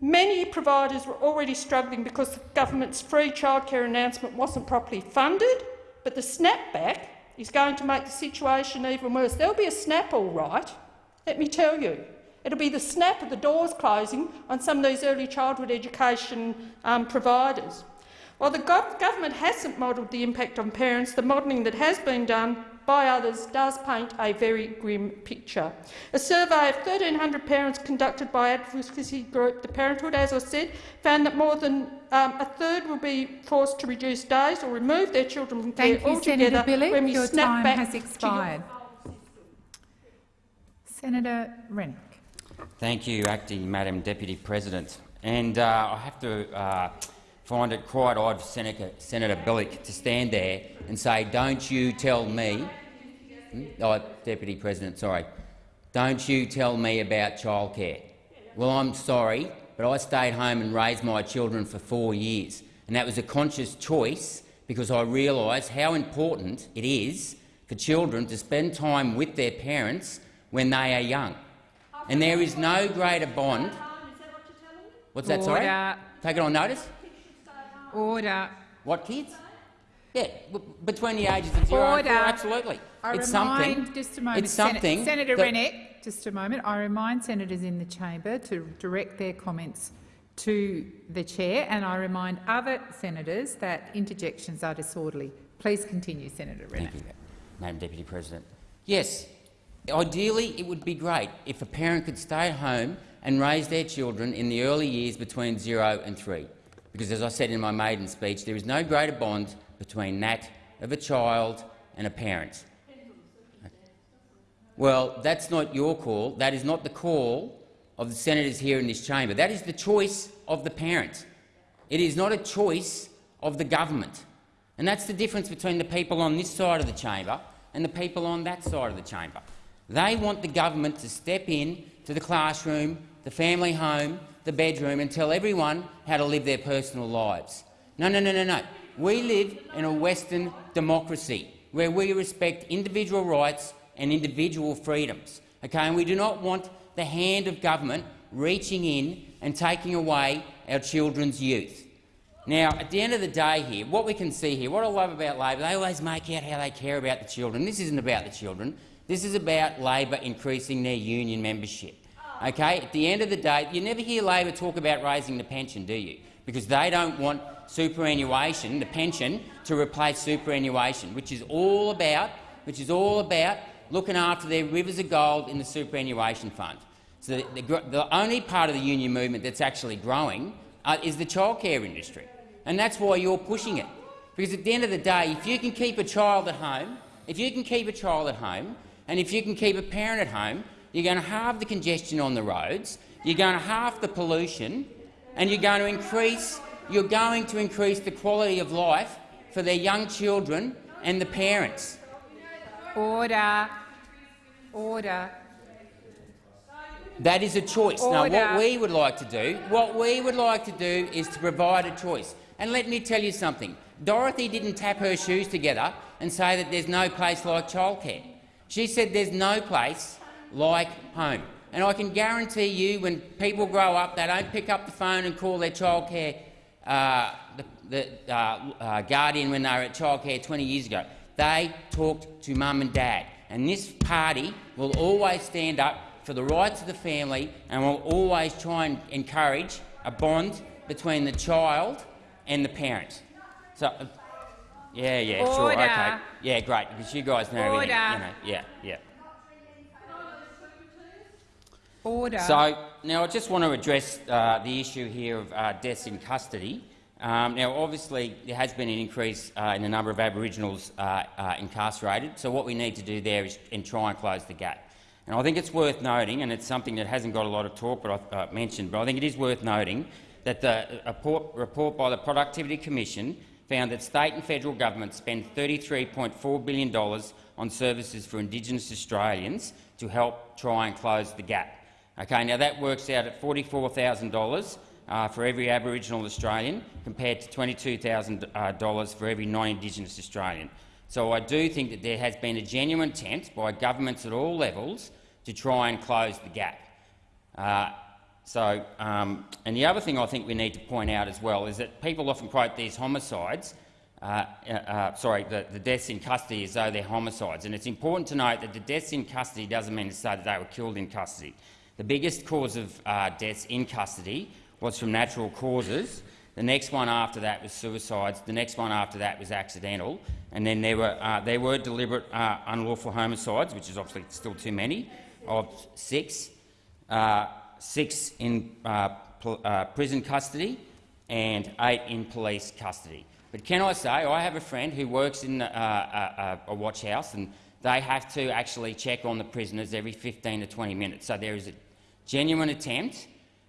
Many providers were already struggling because the government's free childcare announcement wasn't properly funded, but the snapback is going to make the situation even worse. There'll be a snap all right, let me tell you. It'll be the snap of the doors closing on some of these early childhood education um, providers. While the gov government hasn't modelled the impact on parents, the modelling that has been done by others does paint a very grim picture. A survey of 1,300 parents conducted by advocacy group The Parenthood, as I said, found that more than um, a third will be forced to reduce days or remove their children from Thank care you, altogether Senator Bilyk. when we Your snap time back has expired. Senator Rennick. Thank you, Acting Madam Deputy President. And uh, I have to uh, find it quite odd for Senator, Senator Bilyk to stand there and say, don't you tell me, hmm? oh, Deputy President, sorry, don't you tell me about childcare. Well, I'm sorry, but I stayed home and raised my children for four years, and that was a conscious choice because I realised how important it is for children to spend time with their parents when they are young. And there is no greater bond. What's that, sorry? Take it on notice? Order. What kids? Yeah, between the ages of zero Order. and four, absolutely. I it's remind, something. just a moment, It's something. Sen Senator Rennick, just a moment. I remind senators in the chamber to direct their comments to the chair, and I remind other senators that interjections are disorderly. Please continue, Senator Rennick. Thank you, Madam Deputy President. Yes, ideally it would be great if a parent could stay home and raise their children in the early years between zero and three. Because, as I said in my maiden speech, there is no greater bond between that of a child and a parent. Well, that's not your call. That is not the call of the senators here in this chamber. That is the choice of the parent. It is not a choice of the government. And that's the difference between the people on this side of the chamber and the people on that side of the chamber. They want the government to step in to the classroom, the family home, the bedroom and tell everyone how to live their personal lives. No, no, no, no, no. We live in a Western democracy where we respect individual rights and individual freedoms. Okay? And we do not want the hand of government reaching in and taking away our children's youth. Now, at the end of the day here, what we can see here, what I love about Labor, they always make out how they care about the children. This isn't about the children. This is about Labor increasing their union membership. Okay? At the end of the day, you never hear Labor talk about raising the pension, do you? Because they don't want superannuation, the pension, to replace superannuation, which is all about, which is all about looking after their rivers of gold in the superannuation fund. So the, the, the only part of the union movement that's actually growing uh, is the childcare industry, and that's why you're pushing it. Because at the end of the day, if you can keep a child at home, if you can keep a child at home, and if you can keep a parent at home, you're going to halve the congestion on the roads, you're going to halve the pollution, and you're going to increase, you're going to increase the quality of life for their young children and the parents. Order. Order. That is a choice. Now, what we would like to do, what we would like to do is to provide a choice. And let me tell you something. Dorothy didn't tap her shoes together and say that there's no place like childcare. She said there's no place like home. And I can guarantee you when people grow up, they don't pick up the phone and call their childcare uh, the, the uh, uh, guardian when they were at childcare 20 years ago. They talked to mum and dad. And this party will always stand up for the rights of the family and will always try and encourage a bond between the child and the parent. So, uh, yeah, yeah, sure, okay, yeah, great, because you guys know everything, you know, yeah, yeah. Order. So now I just want to address uh, the issue here of uh, deaths in custody. Um, now, obviously, there has been an increase uh, in the number of Aboriginals uh, uh, incarcerated. So what we need to do there is and try and close the gap. And I think it's worth noting, and it's something that hasn't got a lot of talk, but I uh, mentioned, but I think it is worth noting that the report, report by the Productivity Commission found that state and federal governments spend $33.4 billion on services for Indigenous Australians to help try and close the gap. Okay, now that works out at $44,000 uh, for every Aboriginal Australian, compared to $22,000 uh, for every non-Indigenous Australian. So I do think that there has been a genuine attempt by governments at all levels to try and close the gap. Uh, so, um, and the other thing I think we need to point out as well is that people often quote these homicides, uh, uh, uh, sorry, the, the deaths in custody as though they're homicides. And it's important to note that the deaths in custody doesn't mean to say that they were killed in custody. The biggest cause of uh, deaths in custody was from natural causes. The next one after that was suicides. The next one after that was accidental. And then there were, uh, there were deliberate uh, unlawful homicides, which is obviously still too many, of six, uh, six in uh, uh, prison custody and eight in police custody. But can I say, I have a friend who works in uh, a, a watch house, and they have to actually check on the prisoners every 15 to 20 minutes. So there is a genuine attempt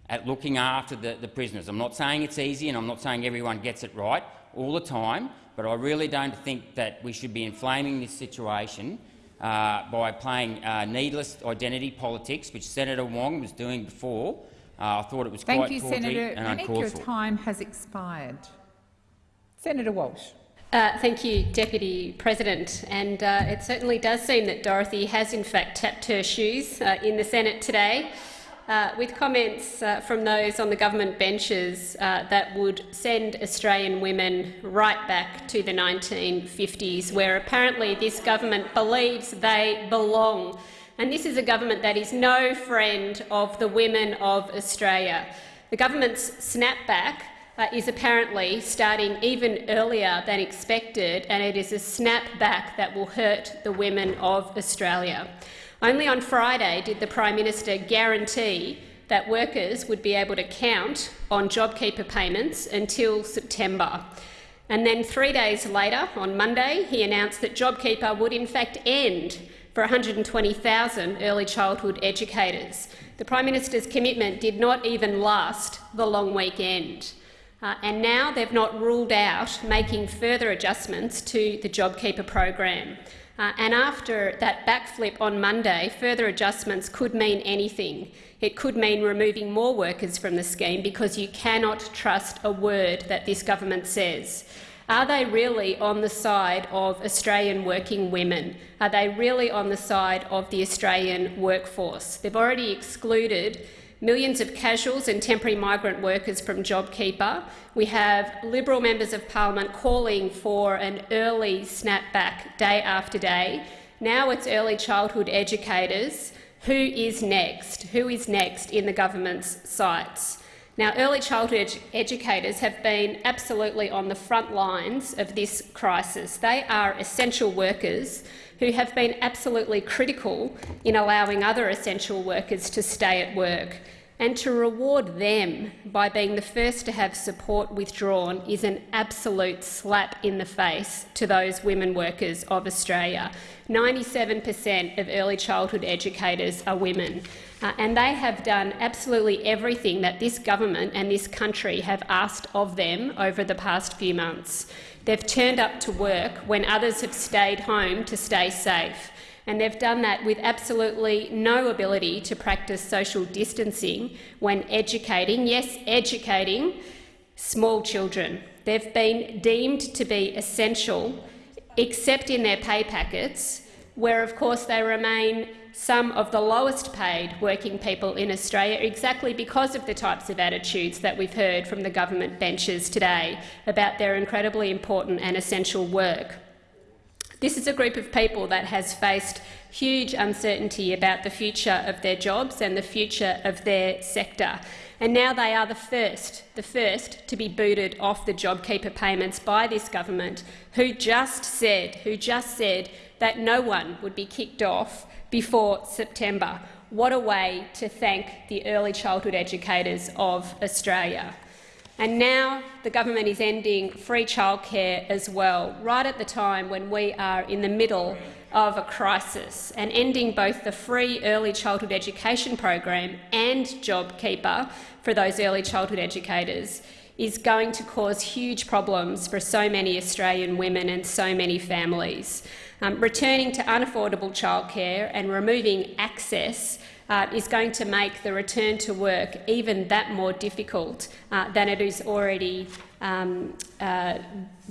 at looking after the, the prisoners. I'm not saying it's easy, and I'm not saying everyone gets it right all the time, but I really don't think that we should be inflaming this situation uh, by playing uh, needless identity politics, which Senator Wong was doing before. Uh, I thought it was quite appropriate. Thank quite you, tawdry Senator. and I think uncalled your for. time has expired. Senator Walsh. Uh, thank you, Deputy President. And uh, it certainly does seem that Dorothy has in fact tapped her shoes uh, in the Senate today, uh, with comments uh, from those on the government benches uh, that would send Australian women right back to the 1950s, where apparently this government believes they belong. And this is a government that is no friend of the women of Australia. The government's snapback uh, is apparently starting even earlier than expected, and it is a snapback that will hurt the women of Australia. Only on Friday did the Prime Minister guarantee that workers would be able to count on JobKeeper payments until September. And then three days later, on Monday, he announced that JobKeeper would in fact end for 120,000 early childhood educators. The Prime Minister's commitment did not even last the long weekend. Uh, and now they've not ruled out making further adjustments to the JobKeeper program. Uh, and after that backflip on Monday, further adjustments could mean anything. It could mean removing more workers from the scheme because you cannot trust a word that this government says. Are they really on the side of Australian working women? Are they really on the side of the Australian workforce? They've already excluded millions of casuals and temporary migrant workers from JobKeeper. We have Liberal members of parliament calling for an early snapback day after day. Now it's early childhood educators. Who is next? Who is next in the government's sights? Now, early childhood edu- educators have been absolutely on the front lines of this crisis. They are essential workers who have been absolutely critical in allowing other essential workers to stay at work. And to reward them by being the first to have support withdrawn is an absolute slap in the face to those women workers of Australia. 97 per cent of early childhood educators are women. Uh, and they have done absolutely everything that this government and this country have asked of them over the past few months. They've turned up to work when others have stayed home to stay safe. And they've done that with absolutely no ability to practice social distancing when educating, yes, educating small children. They've been deemed to be essential, except in their pay packets, where, of course, they remain some of the lowest paid working people in Australia exactly because of the types of attitudes that we've heard from the government benches today about their incredibly important and essential work. This is a group of people that has faced huge uncertainty about the future of their jobs and the future of their sector. And now they are the first, the first to be booted off the JobKeeper payments by this government, who just said, who just said that no one would be kicked off before September. What a way to thank the early childhood educators of Australia. And now the government is ending free childcare as well, right at the time when we are in the middle of a crisis, and ending both the free early childhood education program and JobKeeper for those early childhood educators is going to cause huge problems for so many Australian women and so many families. Um, returning to unaffordable childcare and removing access uh, is going to make the return to work even that more difficult uh, than it is already um, uh,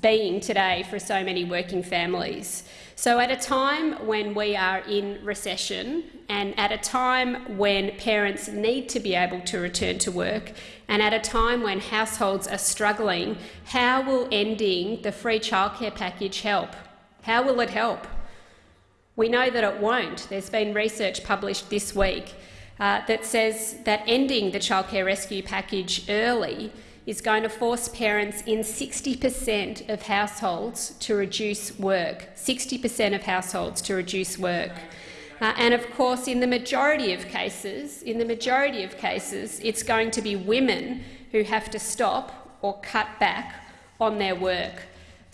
being today for so many working families. So at a time when we are in recession and at a time when parents need to be able to return to work and at a time when households are struggling, how will ending the free childcare package help? How will it help? We know that it won't. There's been research published this week uh, that says that ending the childcare rescue package early is going to force parents in 60 per cent of households to reduce work. 60 per cent of households to reduce work. Uh, and of course, in the majority of cases, in the majority of cases, it's going to be women who have to stop or cut back on their work.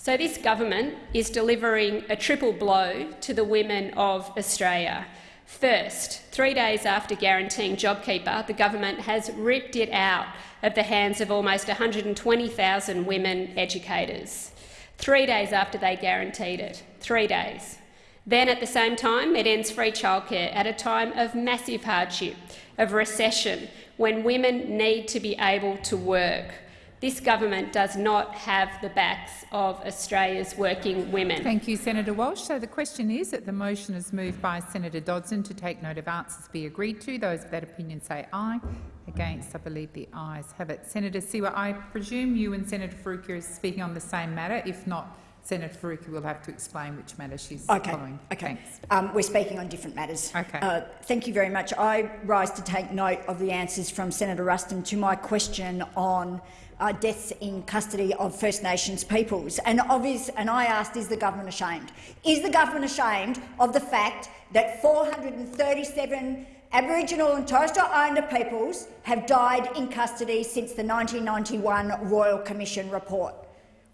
So this government is delivering a triple blow to the women of Australia. First, three days after guaranteeing JobKeeper, the government has ripped it out of the hands of almost 120,000 women educators. Three days after they guaranteed it. Three days. Then, at the same time, it ends free childcare at a time of massive hardship, of recession, when women need to be able to work. This government does not have the backs of Australia's working women. Thank you, Senator Walsh. So the question is that the motion is moved by Senator Dodson to take note of answers be agreed to. Those of that opinion say aye. Against, I believe the ayes have it. Senator Siewert, I presume you and Senator Faruqi are speaking on the same matter. If not, Senator Faruqi will have to explain which matter she's okay. following. Okay. Um, we're speaking on different matters. Okay. Uh, thank you very much. I rise to take note of the answers from Senator Ruston to my question on uh, deaths in custody of First Nations peoples. And, obvious, and I asked, is the government ashamed? Is the government ashamed of the fact that 437 Aboriginal and Torres Strait Islander peoples have died in custody since the 1991 Royal Commission report?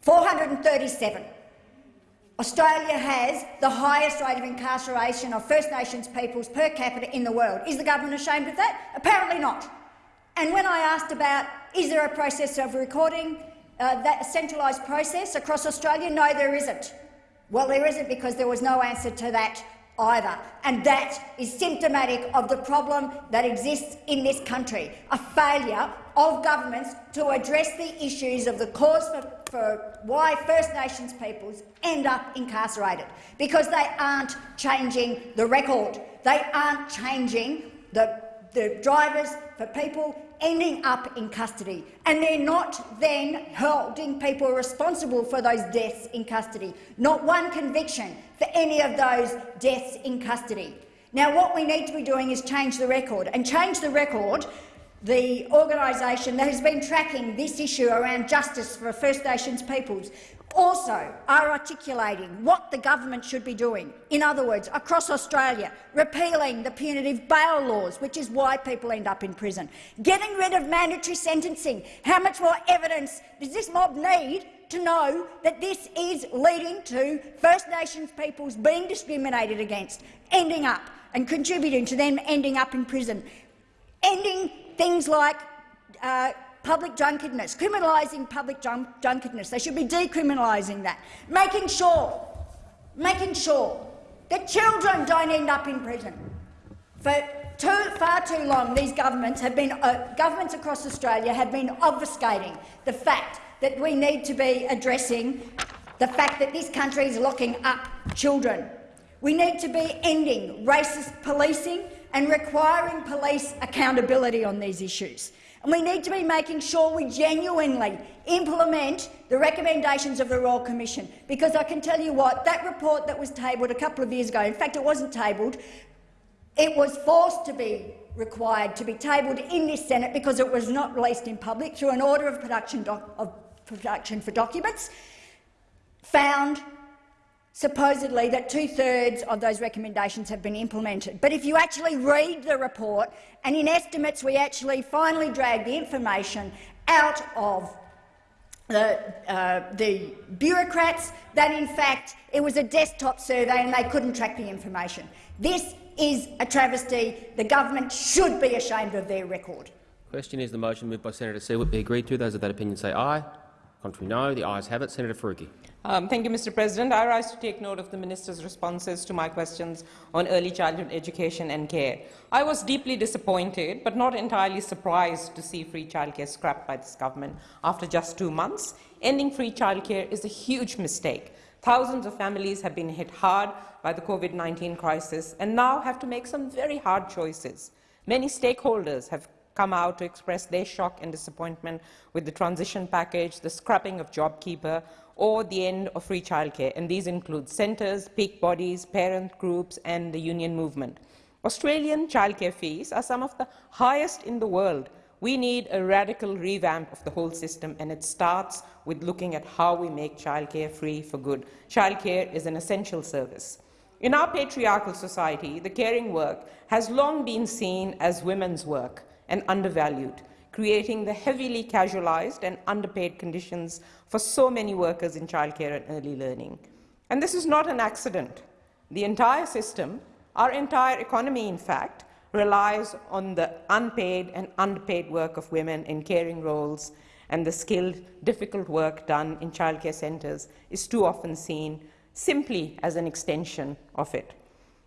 437. Australia has the highest rate of incarceration of First Nations peoples per capita in the world. Is the government ashamed of that? Apparently not. And when I asked about is there a process of recording, uh, that centralised process across Australia, no, there isn't. Well, there isn't because there was no answer to that either. And that is symptomatic of the problem that exists in this country, a failure of governments to address the issues of the cause for, for why First Nations peoples end up incarcerated, because they aren't changing the record. They aren't changing the the drivers for people ending up in custody, and they're not then holding people responsible for those deaths in custody. Not one conviction for any of those deaths in custody. Now, what we need to be doing is change the record, and change the record the organisation that has been tracking this issue around justice for First Nations peoples also are articulating what the government should be doing. In other words, across Australia, repealing the punitive bail laws, which is why people end up in prison, getting rid of mandatory sentencing. How much more evidence does this mob need to know that this is leading to First Nations peoples being discriminated against, ending up and contributing to them ending up in prison, ending things like uh, public drunkenness, criminalising public drunkenness. They should be decriminalising that, making sure, making sure that children don't end up in prison. For too, far too long, these governments have been uh, governments across Australia have been obfuscating the fact that we need to be addressing the fact that this country is locking up children. We need to be ending racist policing and requiring police accountability on these issues. And we need to be making sure we genuinely implement the recommendations of the Royal Commission, because I can tell you what, that report that was tabled a couple of years ago, in fact it wasn't tabled, it was forced to be required to be tabled in this Senate because it was not released in public through an order of production, of production for documents, found supposedly that two-thirds of those recommendations have been implemented. But if you actually read the report, and in estimates we actually finally dragged the information out of the, uh, the bureaucrats, that in fact it was a desktop survey and they couldn't track the information. This is a travesty. The government should be ashamed of their record. Question is the motion moved by Senator Siewert be agreed to. Those of that opinion say aye. Contrary no. The ayes have it. Senator Faruqi. Um, thank you, Mr. President. I rise to take note of the minister's responses to my questions on early childhood education and care. I was deeply disappointed, but not entirely surprised to see free childcare scrapped by this government after just two months. Ending free childcare is a huge mistake. Thousands of families have been hit hard by the COVID-19 crisis and now have to make some very hard choices. Many stakeholders have come out to express their shock and disappointment with the transition package, the scrapping of JobKeeper, or the end of free childcare, and these include centres, peak bodies, parent groups and the union movement. Australian childcare fees are some of the highest in the world. We need a radical revamp of the whole system, and it starts with looking at how we make childcare free for good. Childcare is an essential service. In our patriarchal society, the caring work has long been seen as women's work and undervalued creating the heavily casualized and underpaid conditions for so many workers in childcare and early learning. And this is not an accident. The entire system, our entire economy, in fact, relies on the unpaid and underpaid work of women in caring roles, and the skilled, difficult work done in childcare centres is too often seen simply as an extension of it.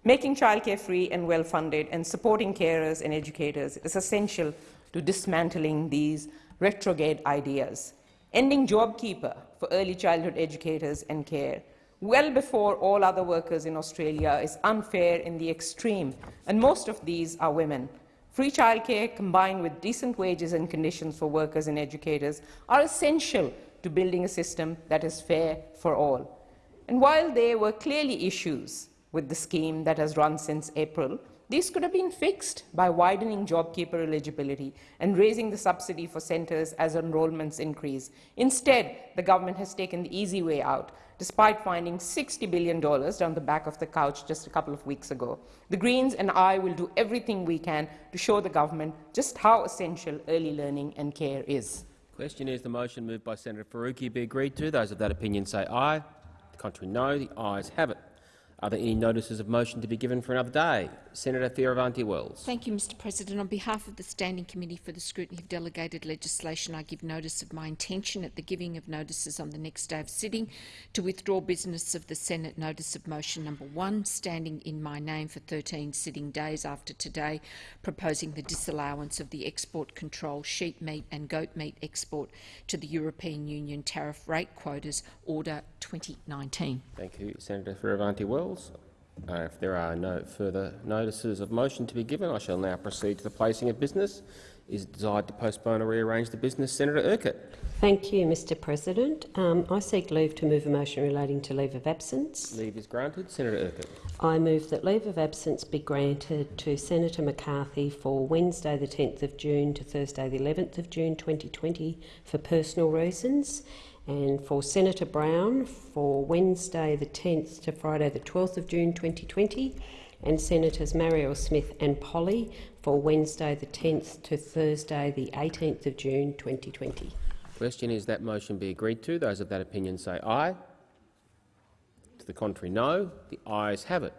Making childcare free and well-funded and supporting carers and educators is essential to dismantling these retrograde ideas, ending JobKeeper for early childhood educators and care, well before all other workers in Australia is unfair in the extreme, and most of these are women. Free childcare combined with decent wages and conditions for workers and educators are essential to building a system that is fair for all. And while there were clearly issues with the scheme that has run since April, these could have been fixed by widening JobKeeper eligibility and raising the subsidy for centres as enrolments increase. Instead, the government has taken the easy way out, despite finding $60 billion down the back of the couch just a couple of weeks ago. The Greens and I will do everything we can to show the government just how essential early learning and care is. Question is the motion moved by Senator Faruqi be agreed to. Those of that opinion say aye. The contrary no. The ayes have it. Are there any notices of motion to be given for another day? Senator Fierravanti-Wells. Thank you, Mr President. On behalf of the Standing Committee for the Scrutiny of Delegated Legislation, I give notice of my intention at the giving of notices on the next day of sitting to withdraw business of the Senate Notice of Motion number 1, standing in my name for 13 sitting days after today, proposing the disallowance of the export control sheep meat and goat meat export to the European Union tariff rate quotas Order 2019. Thank you, Senator Uh, if there are no further notices of motion to be given, I shall now proceed to the placing of business. Is it desired to postpone or rearrange the business? Senator Urquhart. Thank you, Mr President. Um, I seek leave to move a motion relating to leave of absence. Leave is granted. Senator Urquhart. I move that leave of absence be granted to Senator McCarthy for Wednesday the 10th of June to Thursday the 11th of June 2020 for personal reasons and for Senator Brown for Wednesday the 10th to Friday the 12th of June 2020 and Senators Marielle Smith and Polley for Wednesday the 10th to Thursday the 18th of June 2020. Question is that motion be agreed to. Those of that opinion say aye. To the contrary, no. The ayes have it.